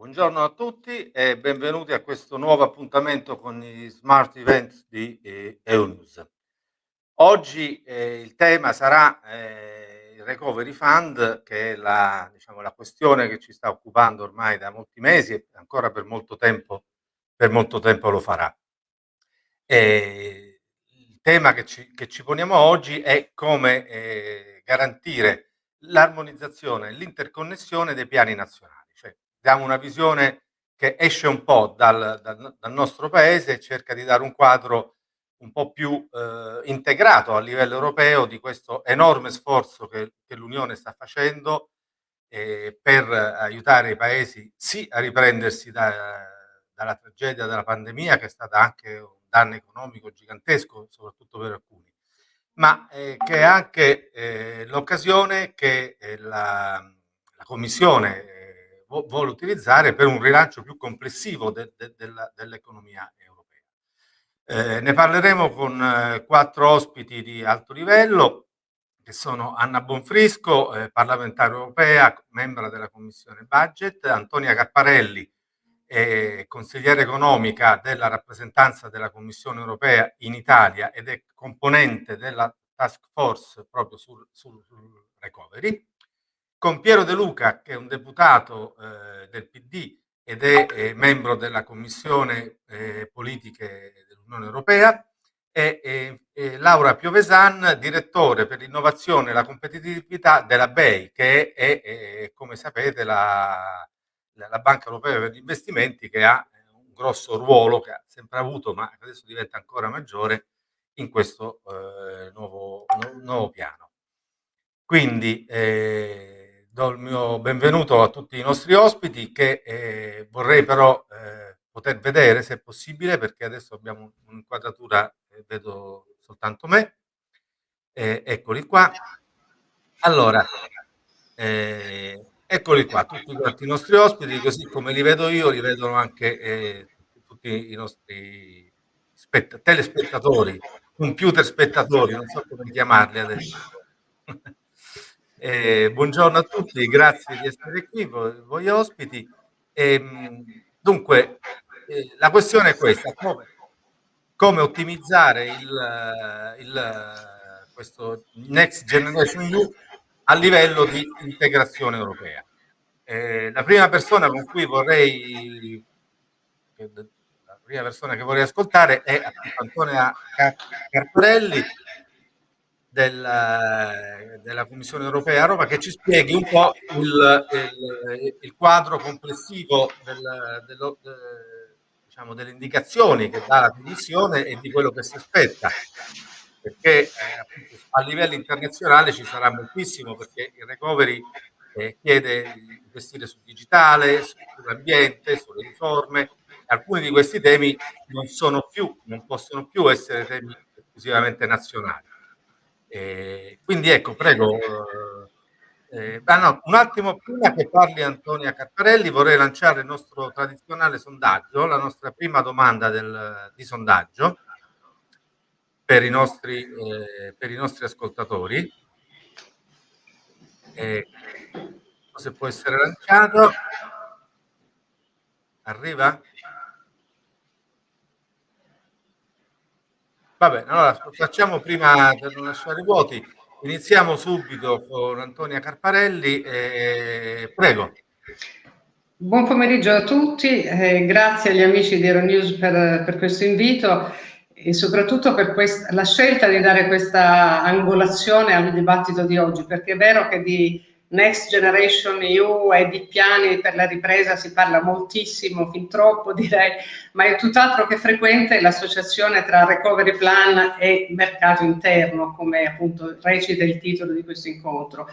Buongiorno a tutti e benvenuti a questo nuovo appuntamento con gli smart event di eh. Oggi eh, il tema sarà eh, il Recovery Fund, che è la, diciamo, la, questione che ci sta occupando ormai da molti mesi e ancora per molto tempo, per molto tempo lo farà. E il tema che ci, che ci, poniamo oggi è come eh, garantire l'armonizzazione e l'interconnessione dei piani nazionali diamo una visione che esce un po' dal, dal, dal, nostro paese e cerca di dare un quadro un po' più eh, integrato a livello europeo di questo enorme sforzo che, che l'Unione sta facendo eh, per aiutare i paesi sì a riprendersi da, dalla tragedia della pandemia che è stata anche un danno economico gigantesco soprattutto per alcuni ma eh, che è anche eh, l'occasione che eh, la, la Commissione vuole utilizzare per un rilancio più complessivo de, de, de, dell'economia europea. Eh, ne parleremo con eh, quattro ospiti di alto livello, che sono Anna Bonfrisco, eh, parlamentare europea, membro della Commissione Budget, Antonia Capparelli, consigliere economica della rappresentanza della Commissione europea in Italia ed è componente della task force proprio sul, sul recovery, con Piero De Luca, che è un deputato eh, del PD ed è eh, membro della Commissione eh, Politiche dell'Unione Europea, e, Laura Piovesan, direttore per l'innovazione e la competitività della BEI, che è, è come sapete, la, la, Banca Europea per gli Investimenti, che ha un grosso ruolo, che ha sempre avuto, ma adesso diventa ancora maggiore, in questo eh, nuovo, nuovo, piano. Quindi, eh, do il mio benvenuto a tutti i nostri ospiti che eh, vorrei però eh, poter vedere se è possibile perché adesso abbiamo un'inquadratura e vedo soltanto me. Eh, eccoli qua. Allora, eh, eccoli qua, tutti quanti i nostri ospiti, così come li vedo io, li vedono anche eh, tutti i nostri telespettatori, computer spettatori, non so come chiamarli adesso. Eh, buongiorno a tutti, grazie di essere qui, voi, ospiti. Eh, dunque, eh, la questione è questa, come, come ottimizzare il, il, questo Next Generation EU a livello di integrazione europea. Eh, la prima persona con cui vorrei, la prima persona che vorrei ascoltare è Antonia Carparelli, della, della, Commissione europea Roma che ci spieghi un po' il, il, il quadro complessivo del, dello, de, diciamo, delle indicazioni che dà la Commissione e di quello che si aspetta. Perché eh, a livello internazionale ci sarà moltissimo perché il recovery eh, chiede di investire sul digitale, sull'ambiente, sulle riforme. Alcuni di questi temi non più, non possono più essere temi esclusivamente nazionali quindi ecco, prego. Eh, ah no, un attimo prima che parli Antonia Carparelli vorrei lanciare il nostro tradizionale sondaggio, la nostra prima domanda del, di sondaggio per i nostri, eh, per i nostri ascoltatori. Eh, se può essere lanciato. Arriva? Va bene, allora facciamo prima per non lasciare vuoti, iniziamo subito con Antonia Carparelli, eh, prego. Buon pomeriggio a tutti, eh, grazie agli amici di Euronews per, per questo invito e soprattutto per questa, la scelta di dare questa angolazione al dibattito di oggi, perché è vero che di Next Generation EU e di piani per la ripresa si parla moltissimo, fin troppo direi, ma è tutt'altro che frequente l'associazione tra Recovery Plan e mercato interno, come appunto recita il titolo di questo incontro.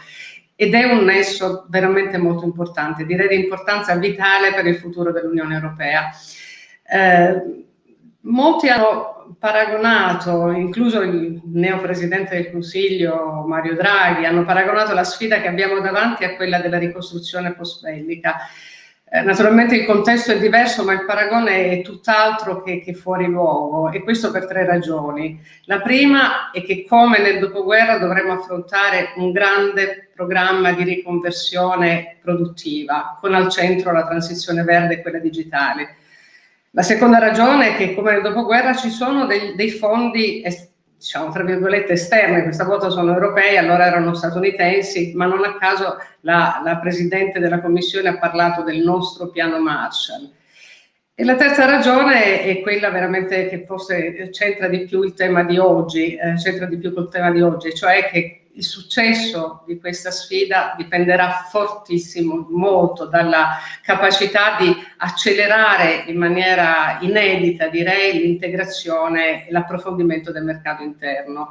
Ed è un nesso veramente molto importante, direi di importanza vitale per il futuro dell'Unione Europea. Eh, molti hanno paragonato, incluso il neo presidente del Consiglio Mario Draghi, hanno paragonato la sfida che abbiamo davanti a quella della ricostruzione post-bellica. Eh, naturalmente il contesto è diverso, ma il paragone è tutt'altro che, che, fuori luogo e questo per tre ragioni. La prima è che come nel dopoguerra dovremo affrontare un grande programma di riconversione produttiva con al centro la transizione verde e quella digitale. La seconda ragione è che come nel dopoguerra ci sono dei, dei fondi diciamo, tra virgolette, esterne, questa volta sono europei, allora erano statunitensi, ma non a caso la, la Presidente della Commissione ha parlato del nostro piano Marshall. E la terza ragione è quella veramente che forse c'entra di più il tema di oggi, eh, c'entra di più col tema di oggi, cioè che il successo di questa sfida dipenderà fortissimo, molto dalla capacità di accelerare in maniera inedita, direi, l'integrazione e l'approfondimento del mercato interno.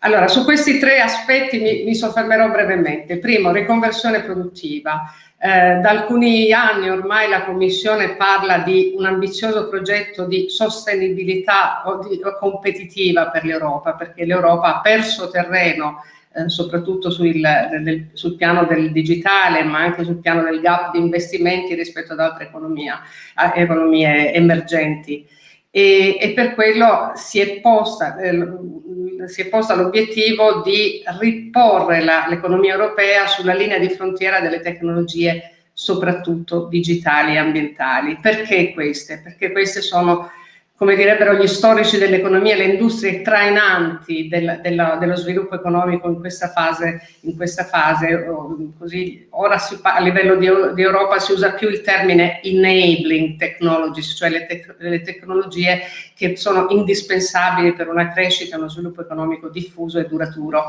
Allora, su questi tre aspetti mi, mi soffermerò brevemente. Primo, riconversione produttiva. Eh, da alcuni anni ormai la Commissione parla di un ambizioso progetto di sostenibilità o di, o competitiva per l'Europa, perché l'Europa ha perso terreno eh, soprattutto sul, del, sul, piano del digitale, ma anche sul piano del gap di investimenti rispetto ad altre economia, economie emergenti. E, e, per quello si è posta, eh, posta l'obiettivo di riporre l'economia europea sulla linea di frontiera delle tecnologie soprattutto digitali e ambientali. Perché queste? Perché queste sono come direbbero gli storici dell'economia, le industrie trainanti del, della, dello sviluppo economico in questa fase, in questa fase così, ora si, a livello di, di, Europa si usa più il termine enabling technologies, cioè le, tec le, tecnologie che sono indispensabili per una crescita e uno sviluppo economico diffuso e duraturo.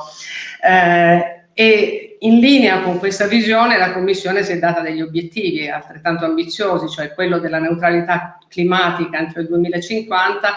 Eh, e in linea con questa visione la Commissione si è data degli obiettivi altrettanto ambiziosi, cioè quello della neutralità climatica entro il 2050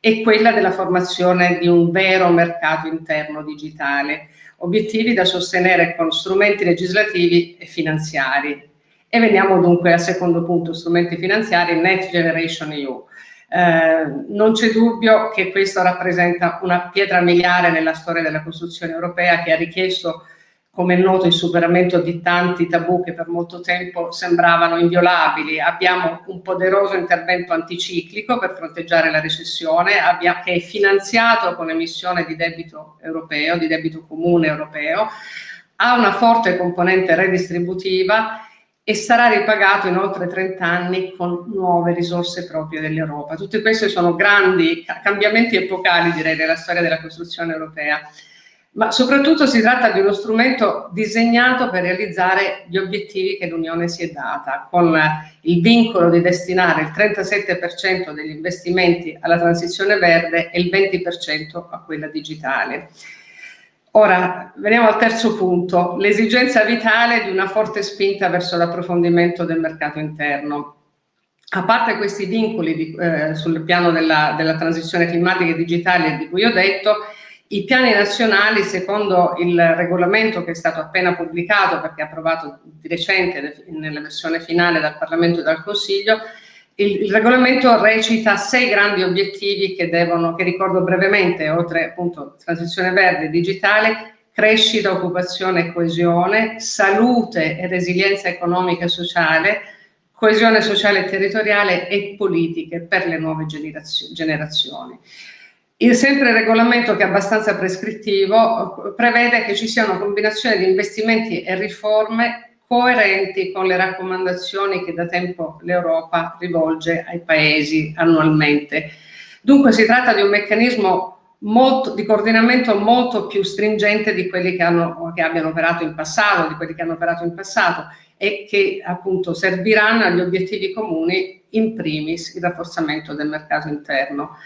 e quella della formazione di un vero mercato interno digitale, obiettivi da sostenere con strumenti legislativi e finanziari. E veniamo dunque al secondo punto, strumenti finanziari, Next Generation EU. Eh, non c'è dubbio che questo rappresenta una pietra miliare nella storia della costruzione europea che ha richiesto come è noto il superamento di tanti tabù che per molto tempo sembravano inviolabili. Abbiamo un poderoso intervento anticiclico per fronteggiare la recessione, che è finanziato con emissione di debito europeo, di debito comune europeo, ha una forte componente redistributiva e sarà ripagato in oltre 30 anni con nuove risorse proprie dell'Europa. Tutti questi sono grandi cambiamenti epocali, direi, della storia della costruzione europea ma soprattutto si tratta di uno strumento disegnato per realizzare gli obiettivi che l'Unione si è data, con il vincolo di destinare il 37% degli investimenti alla transizione verde e il 20% a quella digitale. Ora, veniamo al terzo punto, l'esigenza vitale di una forte spinta verso l'approfondimento del mercato interno. A parte questi vincoli di, eh, sul piano della, della transizione climatica e digitale di cui ho detto, i piani nazionali, secondo il regolamento che è stato appena pubblicato, perché approvato di recente nella versione finale dal Parlamento e dal Consiglio, il, il, regolamento recita sei grandi obiettivi che devono, che ricordo brevemente, oltre appunto transizione verde e digitale, crescita, occupazione e coesione, salute e resilienza economica e sociale, coesione sociale e territoriale e politiche per le nuove generazioni. Il sempre regolamento, che è abbastanza prescrittivo, prevede che ci sia una combinazione di investimenti e riforme coerenti con le raccomandazioni che da tempo l'Europa rivolge ai paesi annualmente. Dunque si tratta di un meccanismo molto, di coordinamento molto più stringente di quelli che, hanno, che abbiano operato in passato, di quelli che hanno operato in passato e che appunto serviranno agli obiettivi comuni, in primis il rafforzamento del mercato interno.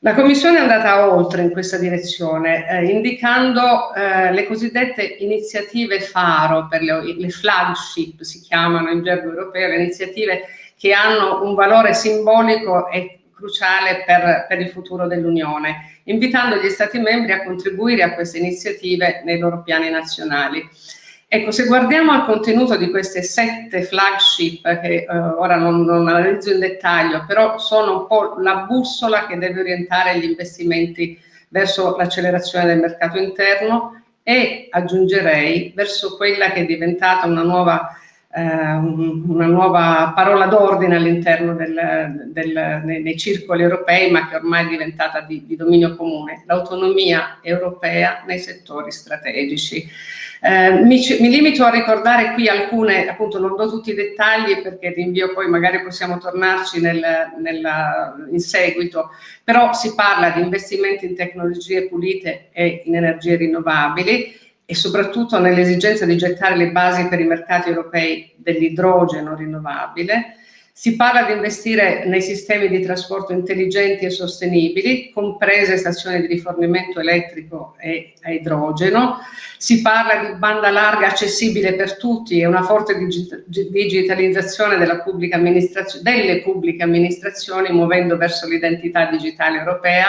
La Commissione è andata oltre in questa direzione, eh, indicando eh, le cosiddette iniziative faro, per le, le, flagship si chiamano in gergo europeo, le iniziative che hanno un valore simbolico e cruciale per, per il futuro dell'Unione, invitando gli Stati membri a contribuire a queste iniziative nei loro piani nazionali. Ecco, se guardiamo al contenuto di queste sette flagship, che eh, ora non, non, analizzo in dettaglio, però sono un po' la bussola che deve orientare gli investimenti verso l'accelerazione del mercato interno e aggiungerei verso quella che è diventata una nuova eh, una nuova parola d'ordine all'interno nei, circoli europei, ma che ormai è diventata di, di dominio comune, l'autonomia europea nei settori strategici. Eh, mi, mi, limito a ricordare qui alcune, appunto non do tutti i dettagli perché rinvio poi magari possiamo tornarci nel, nella, in seguito, però si parla di investimenti in tecnologie pulite e in energie rinnovabili e soprattutto nell'esigenza di gettare le basi per i mercati europei dell'idrogeno rinnovabile. Si parla di investire nei sistemi di trasporto intelligenti e sostenibili, comprese stazioni di rifornimento elettrico e a idrogeno. Si parla di banda larga accessibile per tutti e una forte digitalizzazione pubblica delle pubbliche amministrazioni muovendo verso l'identità digitale europea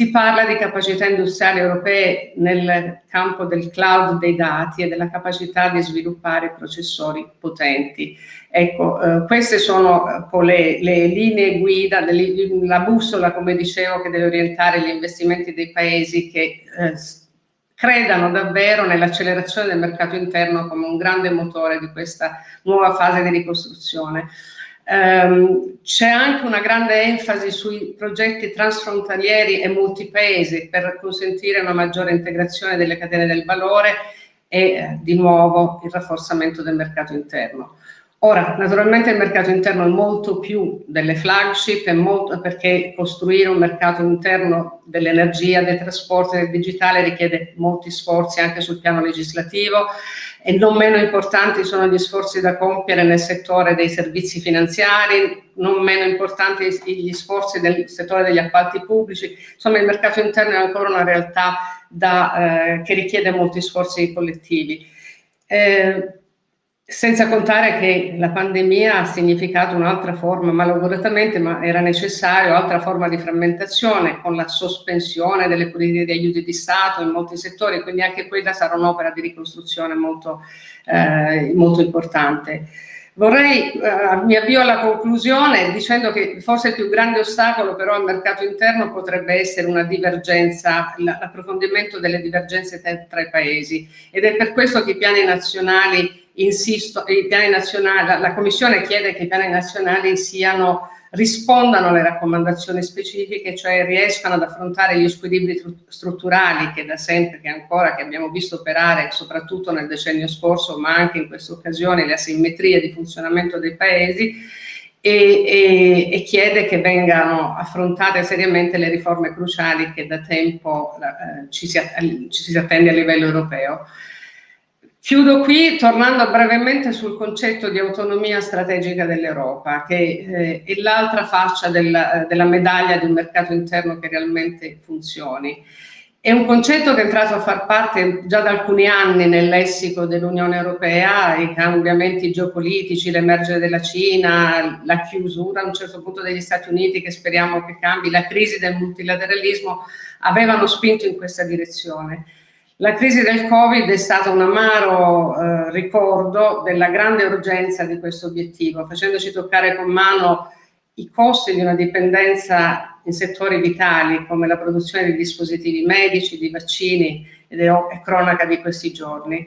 si parla di capacità industriali europee nel campo del cloud dei dati e della capacità di sviluppare processori potenti. Ecco, eh, queste sono po' le, le linee guida, delle, la bussola, come dicevo, che deve orientare gli investimenti dei paesi che eh, credano davvero nell'accelerazione del mercato interno come un grande motore di questa nuova fase di ricostruzione. Um, c'è anche una grande enfasi sui progetti transfrontalieri e multipaesi per consentire una maggiore integrazione delle catene del valore e eh, di nuovo il rafforzamento del mercato interno. Ora, naturalmente il mercato interno è molto più delle flagship, molto, perché costruire un mercato interno dell'energia, dei trasporti, del digitale richiede molti sforzi anche sul piano legislativo e non meno importanti sono gli sforzi da compiere nel settore dei servizi finanziari, non meno importanti gli sforzi del settore degli appalti pubblici, insomma il mercato interno è ancora una realtà da, eh, che richiede molti sforzi collettivi. Eh, senza contare che la pandemia ha significato un'altra forma, malauguratamente, ma era necessario, altra forma di frammentazione con la sospensione delle politiche di aiuti di Stato in molti settori, quindi anche quella sarà un'opera di ricostruzione molto, eh, molto importante. Vorrei, eh, mi avvio alla conclusione dicendo che forse il più grande ostacolo però al mercato interno potrebbe essere una divergenza, l'approfondimento delle divergenze tra i paesi ed è per questo che i piani nazionali insisto, i piani nazionali, la, Commissione chiede che i piani nazionali siano rispondano alle raccomandazioni specifiche, cioè riescano ad affrontare gli squilibri strutturali che da sempre, che ancora, che abbiamo visto operare soprattutto nel decennio scorso, ma anche in questa occasione, le asimmetrie di funzionamento dei paesi e, e, e chiede che vengano affrontate seriamente le riforme cruciali che da tempo eh, ci, si, ci si attende a livello europeo. Chiudo qui tornando brevemente sul concetto di autonomia strategica dell'Europa, che eh, è l'altra faccia della, della medaglia di un mercato interno che realmente funzioni. È un concetto che è entrato a far parte già da alcuni anni nel lessico dell'Unione Europea, i cambiamenti geopolitici, l'emergere della Cina, la chiusura a un certo punto degli Stati Uniti che speriamo che cambi, la crisi del multilateralismo avevano spinto in questa direzione. La crisi del Covid è stato un amaro eh, ricordo della grande urgenza di questo obiettivo, facendoci toccare con mano i costi di una dipendenza in settori vitali come la produzione di dispositivi medici, di vaccini ed è cronaca di questi giorni.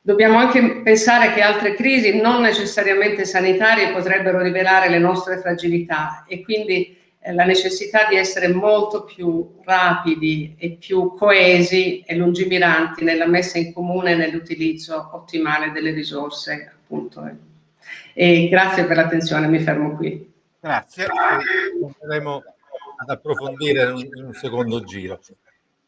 Dobbiamo anche pensare che altre crisi non necessariamente sanitarie potrebbero rivelare le nostre fragilità e quindi la necessità di essere molto più rapidi e più coesi e lungimiranti nella messa in comune e nell'utilizzo ottimale delle risorse. Appunto. E grazie per l'attenzione, mi fermo qui. Grazie, andremo ad approfondire in un secondo giro.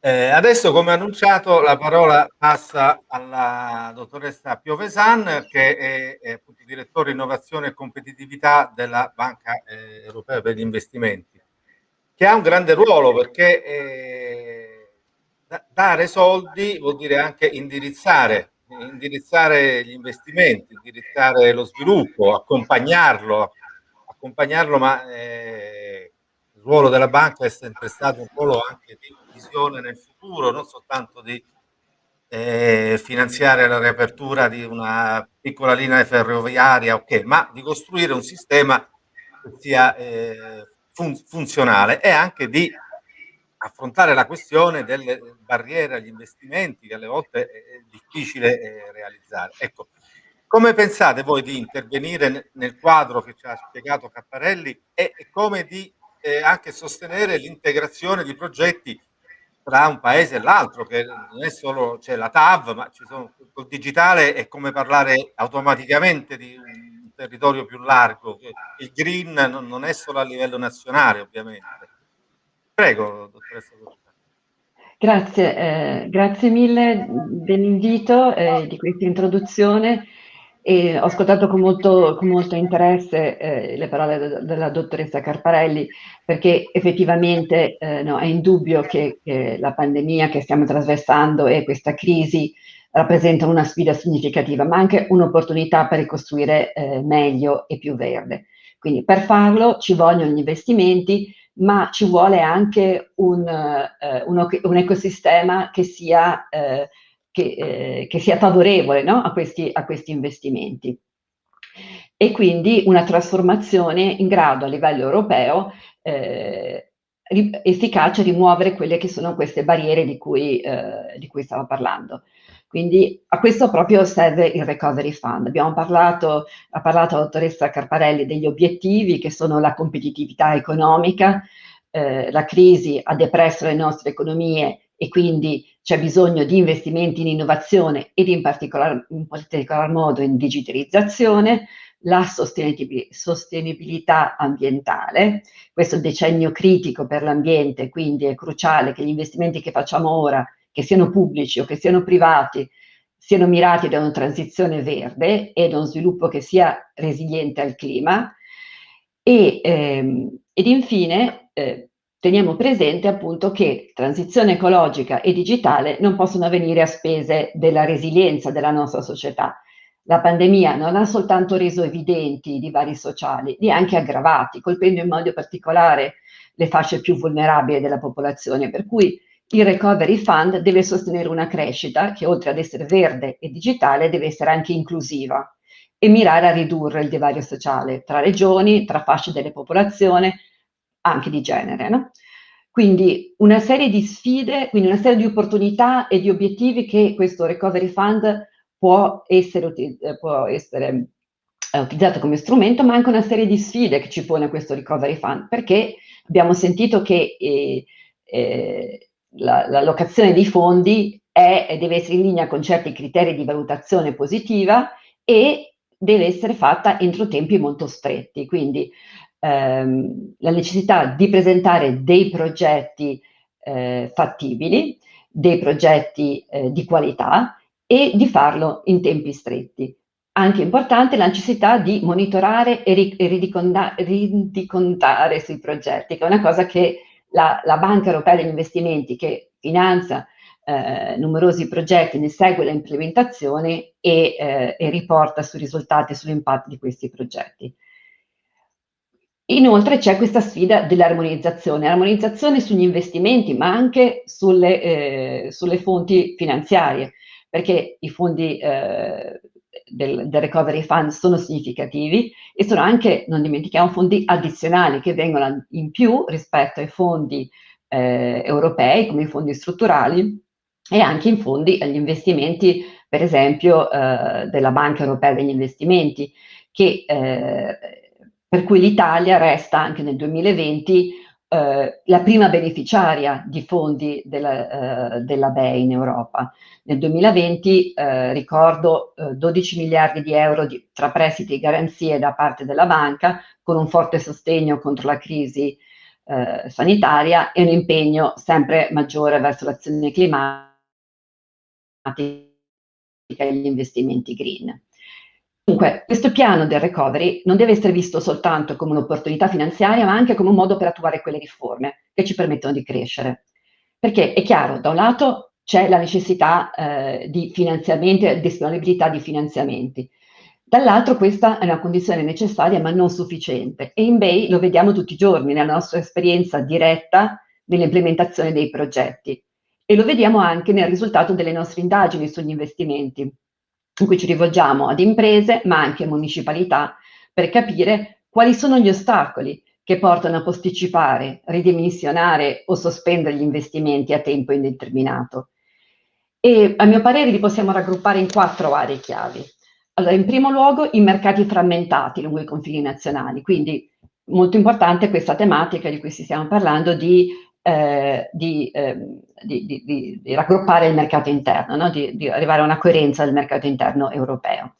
Eh, adesso, come annunciato, la parola passa alla dottoressa Piovesan, che è, è appunto direttore innovazione e competitività della Banca eh, Europea per gli Investimenti, che ha un grande ruolo perché eh, dare soldi vuol dire anche indirizzare, indirizzare gli investimenti, indirizzare lo sviluppo, accompagnarlo, accompagnarlo ma eh, il ruolo della banca è sempre stato un ruolo anche di visione nel futuro, non soltanto di eh, finanziare la riapertura di una piccola linea ferroviaria, ok, ma di costruire un sistema che sia eh, fun funzionale e anche di affrontare la questione delle barriere agli investimenti che alle volte è difficile eh, realizzare. Ecco, Come pensate voi di intervenire nel quadro che ci ha spiegato Capparelli e come di eh, anche sostenere l'integrazione di progetti tra un paese e l'altro, che non è solo c'è la TAV, ma ci sono, col digitale è come parlare automaticamente di un territorio più largo. Il green non, non è solo a livello nazionale, ovviamente. Prego, dottoressa. Grazie, eh, grazie mille dell'invito e eh, di questa introduzione. E ho ascoltato con molto, con molto interesse eh, le parole de della dottoressa Carparelli perché effettivamente eh, no, è indubbio che, che, la pandemia che stiamo attraversando e questa crisi rappresentano una sfida significativa, ma anche un'opportunità per ricostruire eh, meglio e più verde. Quindi per farlo ci vogliono gli investimenti, ma ci vuole anche un, eh, un, un ecosistema che sia eh, che, eh, che sia favorevole no? a, questi, a questi investimenti e quindi una trasformazione in grado a livello europeo eh, efficace a rimuovere quelle che sono queste barriere di cui, eh, di cui stavo parlando. Quindi a questo proprio serve il Recovery Fund. Abbiamo parlato, ha parlato la dottoressa Carparelli degli obiettivi che sono la competitività economica, eh, la crisi ha depresso le nostre economie e quindi c'è bisogno di investimenti in innovazione ed in particolar, in particolar modo in digitalizzazione, la sostenibilità ambientale, questo decennio critico per l'ambiente, quindi è cruciale che gli investimenti che facciamo ora, che siano pubblici o che siano privati, siano mirati da una transizione verde e da uno sviluppo che sia resiliente al clima. E, ehm, ed infine, eh, teniamo presente appunto che transizione ecologica e digitale non possono avvenire a spese della resilienza della nostra società. La pandemia non ha soltanto reso evidenti i divari sociali, li ha anche aggravati, colpendo in modo particolare le fasce più vulnerabili della popolazione, per cui il Recovery Fund deve sostenere una crescita che oltre ad essere verde e digitale deve essere anche inclusiva e mirare a ridurre il divario sociale tra regioni, tra fasce della popolazione, anche di genere. No? Quindi una serie di sfide, quindi una serie di opportunità e di obiettivi che questo Recovery Fund può essere, eh, può essere eh, utilizzato come strumento, ma anche una serie di sfide che ci pone questo Recovery Fund, perché abbiamo sentito che eh, eh, l'allocazione dei fondi è, deve essere in linea con certi criteri di valutazione positiva e deve essere fatta entro tempi molto stretti. Quindi ehm, la necessità di presentare dei progetti eh, fattibili, dei progetti eh, di qualità e di farlo in tempi stretti. Anche importante la necessità di monitorare e, ri e rendicontare sui progetti, che è una cosa che la, la Banca Europea degli Investimenti, che finanzia eh, numerosi progetti, ne segue l'implementazione e, eh, e riporta sui risultati e sull'impatto di questi progetti. Inoltre c'è questa sfida dell'armonizzazione, armonizzazione sugli investimenti ma anche sulle, eh, sulle fonti finanziarie, perché i fondi eh, del, del, Recovery Fund sono significativi e sono anche, non dimentichiamo, fondi addizionali che vengono in più rispetto ai fondi eh, europei come i fondi strutturali e anche in fondi agli investimenti, per esempio, eh, della Banca Europea degli Investimenti, che eh, per cui l'Italia resta anche nel 2020 eh, la prima beneficiaria di fondi della, eh, della BEI in Europa. Nel 2020 eh, ricordo 12 eh, miliardi di euro di, tra prestiti e garanzie da parte della banca, con un forte sostegno contro la crisi eh, sanitaria e un impegno sempre maggiore verso l'azione climatica e gli investimenti green. Dunque, questo piano del recovery non deve essere visto soltanto come un'opportunità finanziaria, ma anche come un modo per attuare quelle riforme che ci permettono di crescere. Perché è chiaro, da un lato c'è la necessità eh, di finanziamenti disponibilità di finanziamenti. Dall'altro questa è una condizione necessaria ma non sufficiente e in Bay lo vediamo tutti i giorni nella nostra esperienza diretta nell'implementazione dei progetti e lo vediamo anche nel risultato delle nostre indagini sugli investimenti in cui ci rivolgiamo ad imprese, ma anche a municipalità, per capire quali sono gli ostacoli che portano a posticipare, ridimensionare o sospendere gli investimenti a tempo indeterminato. E a mio parere li possiamo raggruppare in quattro aree chiavi. Allora, in primo luogo i mercati frammentati lungo i confini nazionali, quindi molto importante questa tematica di cui stiamo parlando di, eh, di, eh, di, di, raggruppare il mercato interno, no? di, arrivare a una coerenza del mercato interno europeo.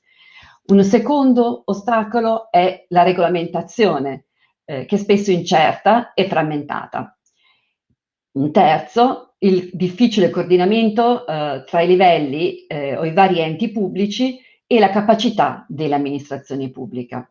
Un secondo ostacolo è la regolamentazione, eh, che è spesso incerta e frammentata. Un terzo, il difficile coordinamento eh, tra i livelli eh, o i vari enti pubblici e la capacità dell'amministrazione pubblica.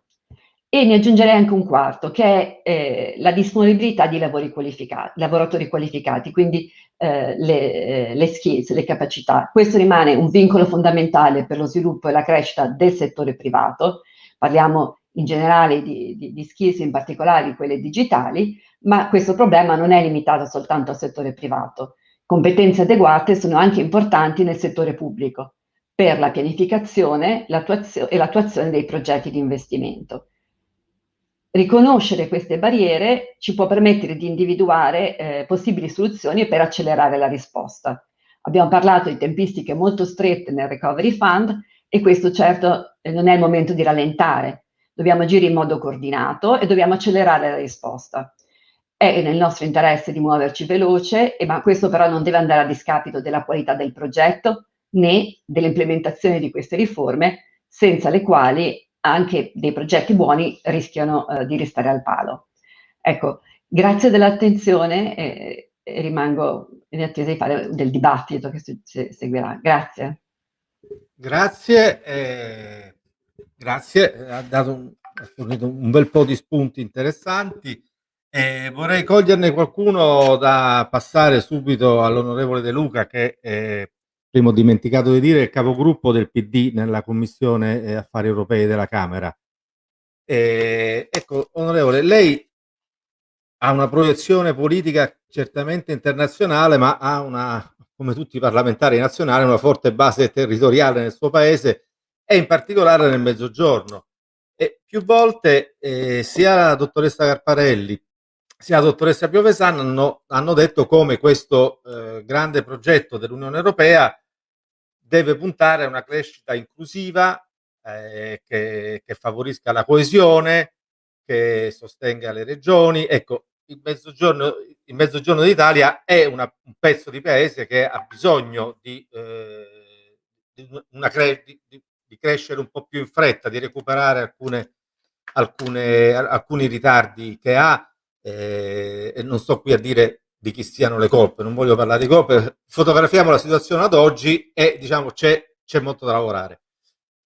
E ne aggiungerei anche un quarto, che è eh, la disponibilità di qualificati, lavoratori qualificati, quindi eh, le, eh, le, skills, le capacità. Questo rimane un vincolo fondamentale per lo sviluppo e la crescita del settore privato. Parliamo in generale di, di, di skills, in particolare quelle digitali, ma questo problema non è limitato soltanto al settore privato. Competenze adeguate sono anche importanti nel settore pubblico per la pianificazione e l'attuazione dei progetti di investimento. Riconoscere queste barriere ci può permettere di individuare eh, possibili soluzioni per accelerare la risposta. Abbiamo parlato di tempistiche molto strette nel Recovery Fund e questo certo eh, non è il momento di rallentare. Dobbiamo agire in modo coordinato e dobbiamo accelerare la risposta. È nel nostro interesse di muoverci veloce, ma questo però non deve andare a discapito della qualità del progetto, né dell'implementazione di queste riforme, senza le quali anche dei progetti buoni rischiano eh, di restare al palo. Ecco, grazie dell'attenzione e, e, rimango in attesa di fare del dibattito che seguirà. Grazie. Grazie, eh, grazie, ha, dato un, ha un bel po' di spunti interessanti. Eh, vorrei coglierne qualcuno da passare subito all'onorevole De Luca che prima ho dimenticato di dire, il capogruppo del PD nella Commissione eh, Affari Europei della Camera. Eh, ecco, onorevole, lei ha una proiezione politica certamente internazionale, ma ha una, come tutti i parlamentari nazionali, una forte base territoriale nel suo paese e in particolare nel Mezzogiorno. E più volte eh, sia la dottoressa Carparelli sia la dottoressa Piovesan hanno, hanno detto come questo eh, grande progetto dell'Unione Europea deve puntare a una crescita inclusiva eh, che, che, favorisca la coesione, che sostenga le regioni. Ecco, il mezzogiorno, il mezzogiorno d'Italia è una, un pezzo di paese che ha bisogno di, eh, di, cre di, di, crescere un po' più in fretta, di recuperare alcune, alcune, alcuni ritardi che ha. Eh, e non sto qui a dire di chi siano le colpe, non voglio parlare di colpe, fotografiamo la situazione ad oggi e diciamo c'è, molto da lavorare.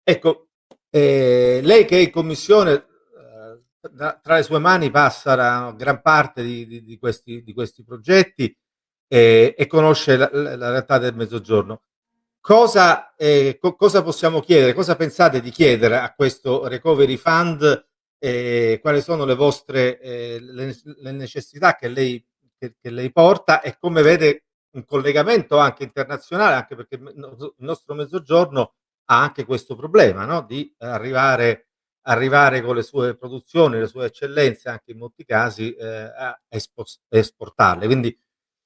Ecco, eh, lei che è in commissione, eh, tra le sue mani passa la gran parte di, di, di, questi, di questi, progetti eh, e conosce la, la, realtà del mezzogiorno. Cosa, eh, co cosa, possiamo chiedere, cosa pensate di chiedere a questo Recovery Fund? quali sono le vostre eh, le, le necessità che lei che, che lei porta e come vede un collegamento anche internazionale, anche perché il nostro mezzogiorno ha anche questo problema no? di arrivare, arrivare, con le sue produzioni, le sue eccellenze, anche in molti casi, eh, a esportarle. Quindi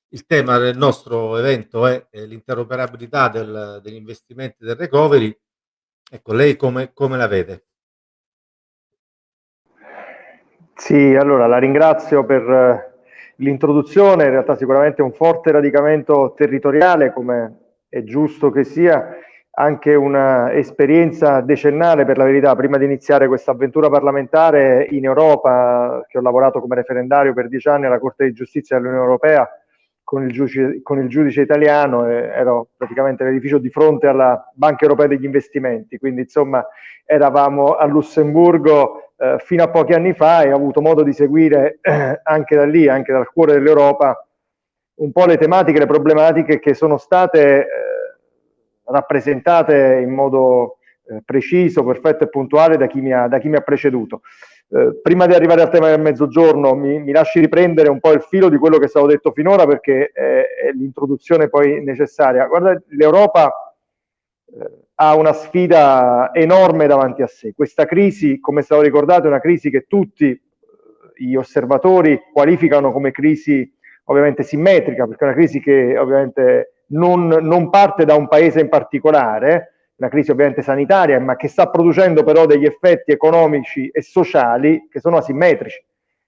il tema del nostro evento è, è l'interoperabilità degli investimenti del recovery. Ecco, lei come, come la vede? Sì, allora la ringrazio per l'introduzione, in realtà sicuramente un forte radicamento territoriale, come è giusto che sia, anche un'esperienza decennale per la verità, prima di iniziare questa avventura parlamentare in Europa, che ho lavorato come referendario per dieci anni alla Corte di Giustizia dell'Unione Europea con il, giudice, con il giudice italiano, ero praticamente nell'edificio di fronte alla Banca Europea degli Investimenti, quindi insomma eravamo a Lussemburgo eh, fino a pochi anni fa e ho avuto modo di seguire eh, anche da lì, anche dal cuore dell'Europa, un po' le tematiche, le problematiche che sono state eh, rappresentate in modo eh, preciso, perfetto e puntuale da chi mi ha, chi mi ha preceduto. Eh, prima di arrivare al tema del mezzogiorno, mi, mi, lasci riprendere un po' il filo di quello che è stato detto finora perché è l'introduzione poi necessaria. Guarda, l'Europa eh, ha una sfida enorme davanti a sé. Questa crisi, come è stato ricordato, è una crisi che tutti eh, gli osservatori qualificano come crisi ovviamente simmetrica, perché è una crisi che ovviamente non, non parte da un paese in particolare, una crisi ovviamente sanitaria, ma che sta producendo però degli effetti economici e sociali che sono asimmetrici.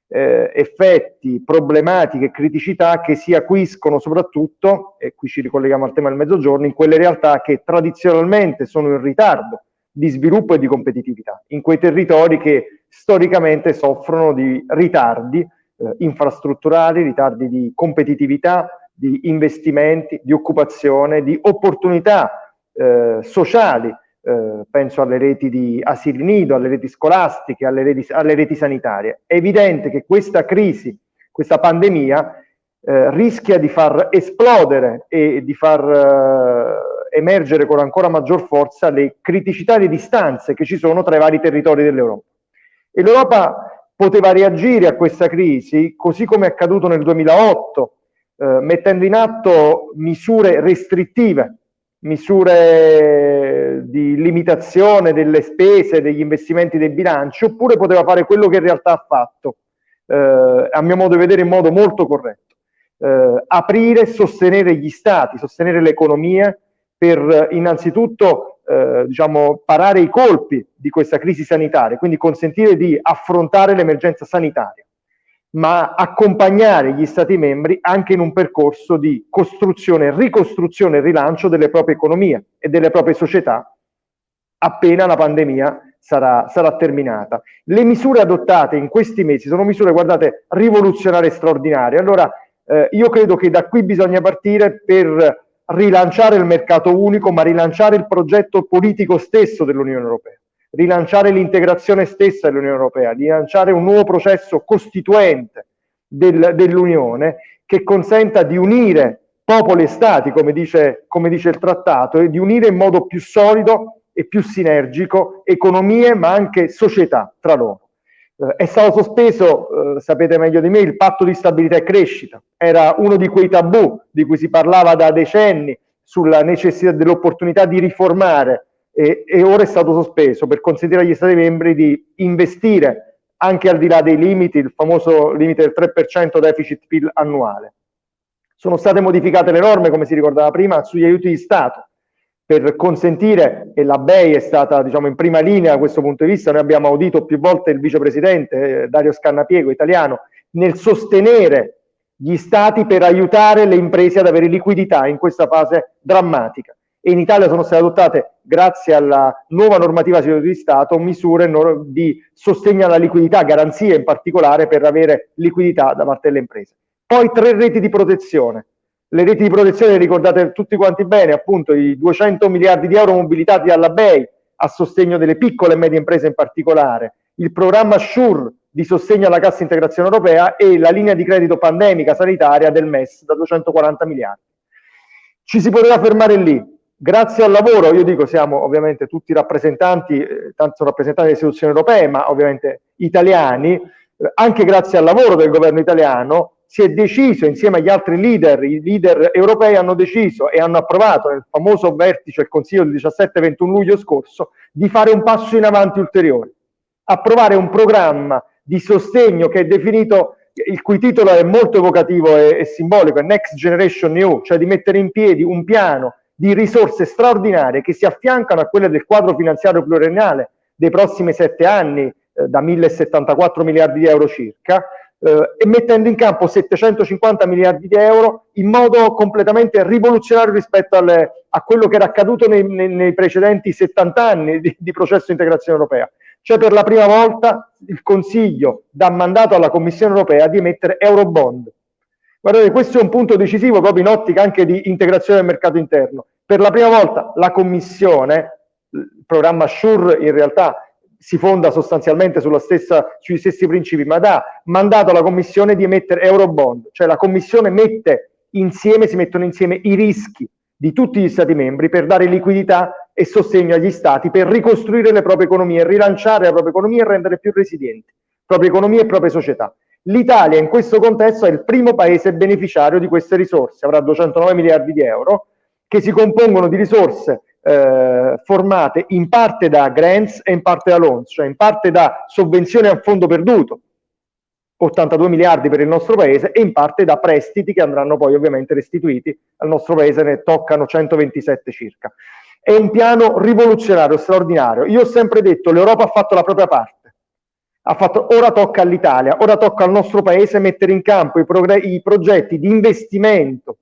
Eh, effetti, problematiche, criticità che si acuiscono soprattutto, e qui ci ricolleghiamo al tema del mezzogiorno, in quelle realtà che tradizionalmente sono in ritardo di sviluppo e di competitività, in quei territori che storicamente soffrono di ritardi eh, infrastrutturali, ritardi di competitività, di investimenti, di occupazione, di opportunità eh, sociali, eh, penso alle reti di asili nido, alle reti scolastiche, alle reti, alle reti sanitarie. È evidente che questa crisi, questa pandemia, eh, rischia di far esplodere e di far eh, emergere con ancora maggior forza le criticità e le distanze che ci sono tra i vari territori dell'Europa. E l'Europa poteva reagire a questa crisi, così come è accaduto nel 2008, eh, mettendo in atto misure restrittive, misure di limitazione delle spese, degli investimenti dei bilanci, oppure poteva fare quello che in realtà ha fatto, eh, a mio modo di vedere in modo molto corretto. Eh, aprire, sostenere gli stati, sostenere l'economia per innanzitutto eh, diciamo, parare i colpi di questa crisi sanitaria, quindi consentire di affrontare l'emergenza sanitaria ma accompagnare gli Stati membri anche in un percorso di costruzione, ricostruzione e rilancio delle proprie economie e delle proprie società appena la pandemia sarà, sarà terminata. Le misure adottate in questi mesi sono misure, guardate, rivoluzionarie e straordinarie. Allora, eh, io credo che da qui bisogna partire per rilanciare il mercato unico, ma rilanciare il progetto politico stesso dell'Unione Europea rilanciare l'integrazione stessa dell'Unione Europea, rilanciare un nuovo processo costituente del, dell'Unione che consenta di unire popoli e stati, come dice, come dice il trattato, e di unire in modo più solido e più sinergico economie ma anche società tra loro. Eh, è stato sospeso, eh, sapete meglio di me, il patto di stabilità e crescita. Era uno di quei tabù di cui si parlava da decenni sulla necessità dell'opportunità di riformare e, e ora è stato sospeso per consentire agli Stati membri di investire anche al di là dei limiti, il famoso limite del 3% deficit PIL annuale. Sono state modificate le norme, come si ricordava prima, sugli aiuti di Stato per consentire, e la BEI è stata diciamo, in prima linea da questo punto di vista, noi abbiamo audito più volte il vicepresidente eh, Dario Scannapiego, italiano, nel sostenere gli Stati per aiutare le imprese ad avere liquidità in questa fase drammatica e in Italia sono state adottate, grazie alla nuova normativa di Stato, misure di sostegno alla liquidità, garanzie in particolare per avere liquidità da parte delle imprese. Poi tre reti di protezione. Le reti di protezione ricordate tutti quanti bene, appunto i 200 miliardi di euro mobilitati dalla BEI a sostegno delle piccole e medie imprese in particolare, il programma SURE di sostegno alla cassa integrazione europea e la linea di credito pandemica sanitaria del MES da 240 miliardi. Ci si poteva fermare lì, Grazie al lavoro, io dico, siamo ovviamente tutti rappresentanti, eh, tanto rappresentanti delle istituzioni europee, ma ovviamente italiani, eh, anche grazie al lavoro del governo italiano si è deciso insieme agli altri leader, i leader europei hanno deciso e hanno approvato nel famoso vertice del Consiglio del 17-21 luglio scorso di fare un passo in avanti ulteriore, approvare un programma di sostegno che è definito il cui titolo è molto evocativo e, e simbolico, è Next Generation EU, cioè di mettere in piedi un piano di risorse straordinarie che si affiancano a quelle del quadro finanziario pluriennale dei prossimi sette anni, eh, da 1074 miliardi di euro circa, eh, e mettendo in campo 750 miliardi di euro in modo completamente rivoluzionario rispetto alle, a quello che era accaduto nei, nei, nei precedenti 70 anni di, di processo di integrazione europea. Cioè per la prima volta il Consiglio dà mandato alla Commissione europea di emettere Eurobond, Guardate, questo è un punto decisivo proprio in ottica anche di integrazione del mercato interno. Per la prima volta la Commissione, il programma SURE in realtà si fonda sostanzialmente stessa, sui stessi principi, ma dà mandato alla Commissione di emettere Eurobond, cioè la Commissione mette insieme, si mettono insieme i rischi di tutti gli Stati membri per dare liquidità e sostegno agli Stati per ricostruire le proprie economie, rilanciare la propria economia e rendere più resilienti proprie economie e proprie società. L'Italia in questo contesto è il primo paese beneficiario di queste risorse, avrà 209 miliardi di euro, che si compongono di risorse eh, formate in parte da grants e in parte da loans, cioè in parte da sovvenzioni a fondo perduto, 82 miliardi per il nostro paese, e in parte da prestiti che andranno poi ovviamente restituiti al nostro paese, ne toccano 127 circa. è un piano rivoluzionario, straordinario. Io ho sempre detto l'Europa ha fatto la propria parte, ha fatto, ora tocca all'Italia, ora tocca al nostro Paese mettere in campo i, i progetti di investimento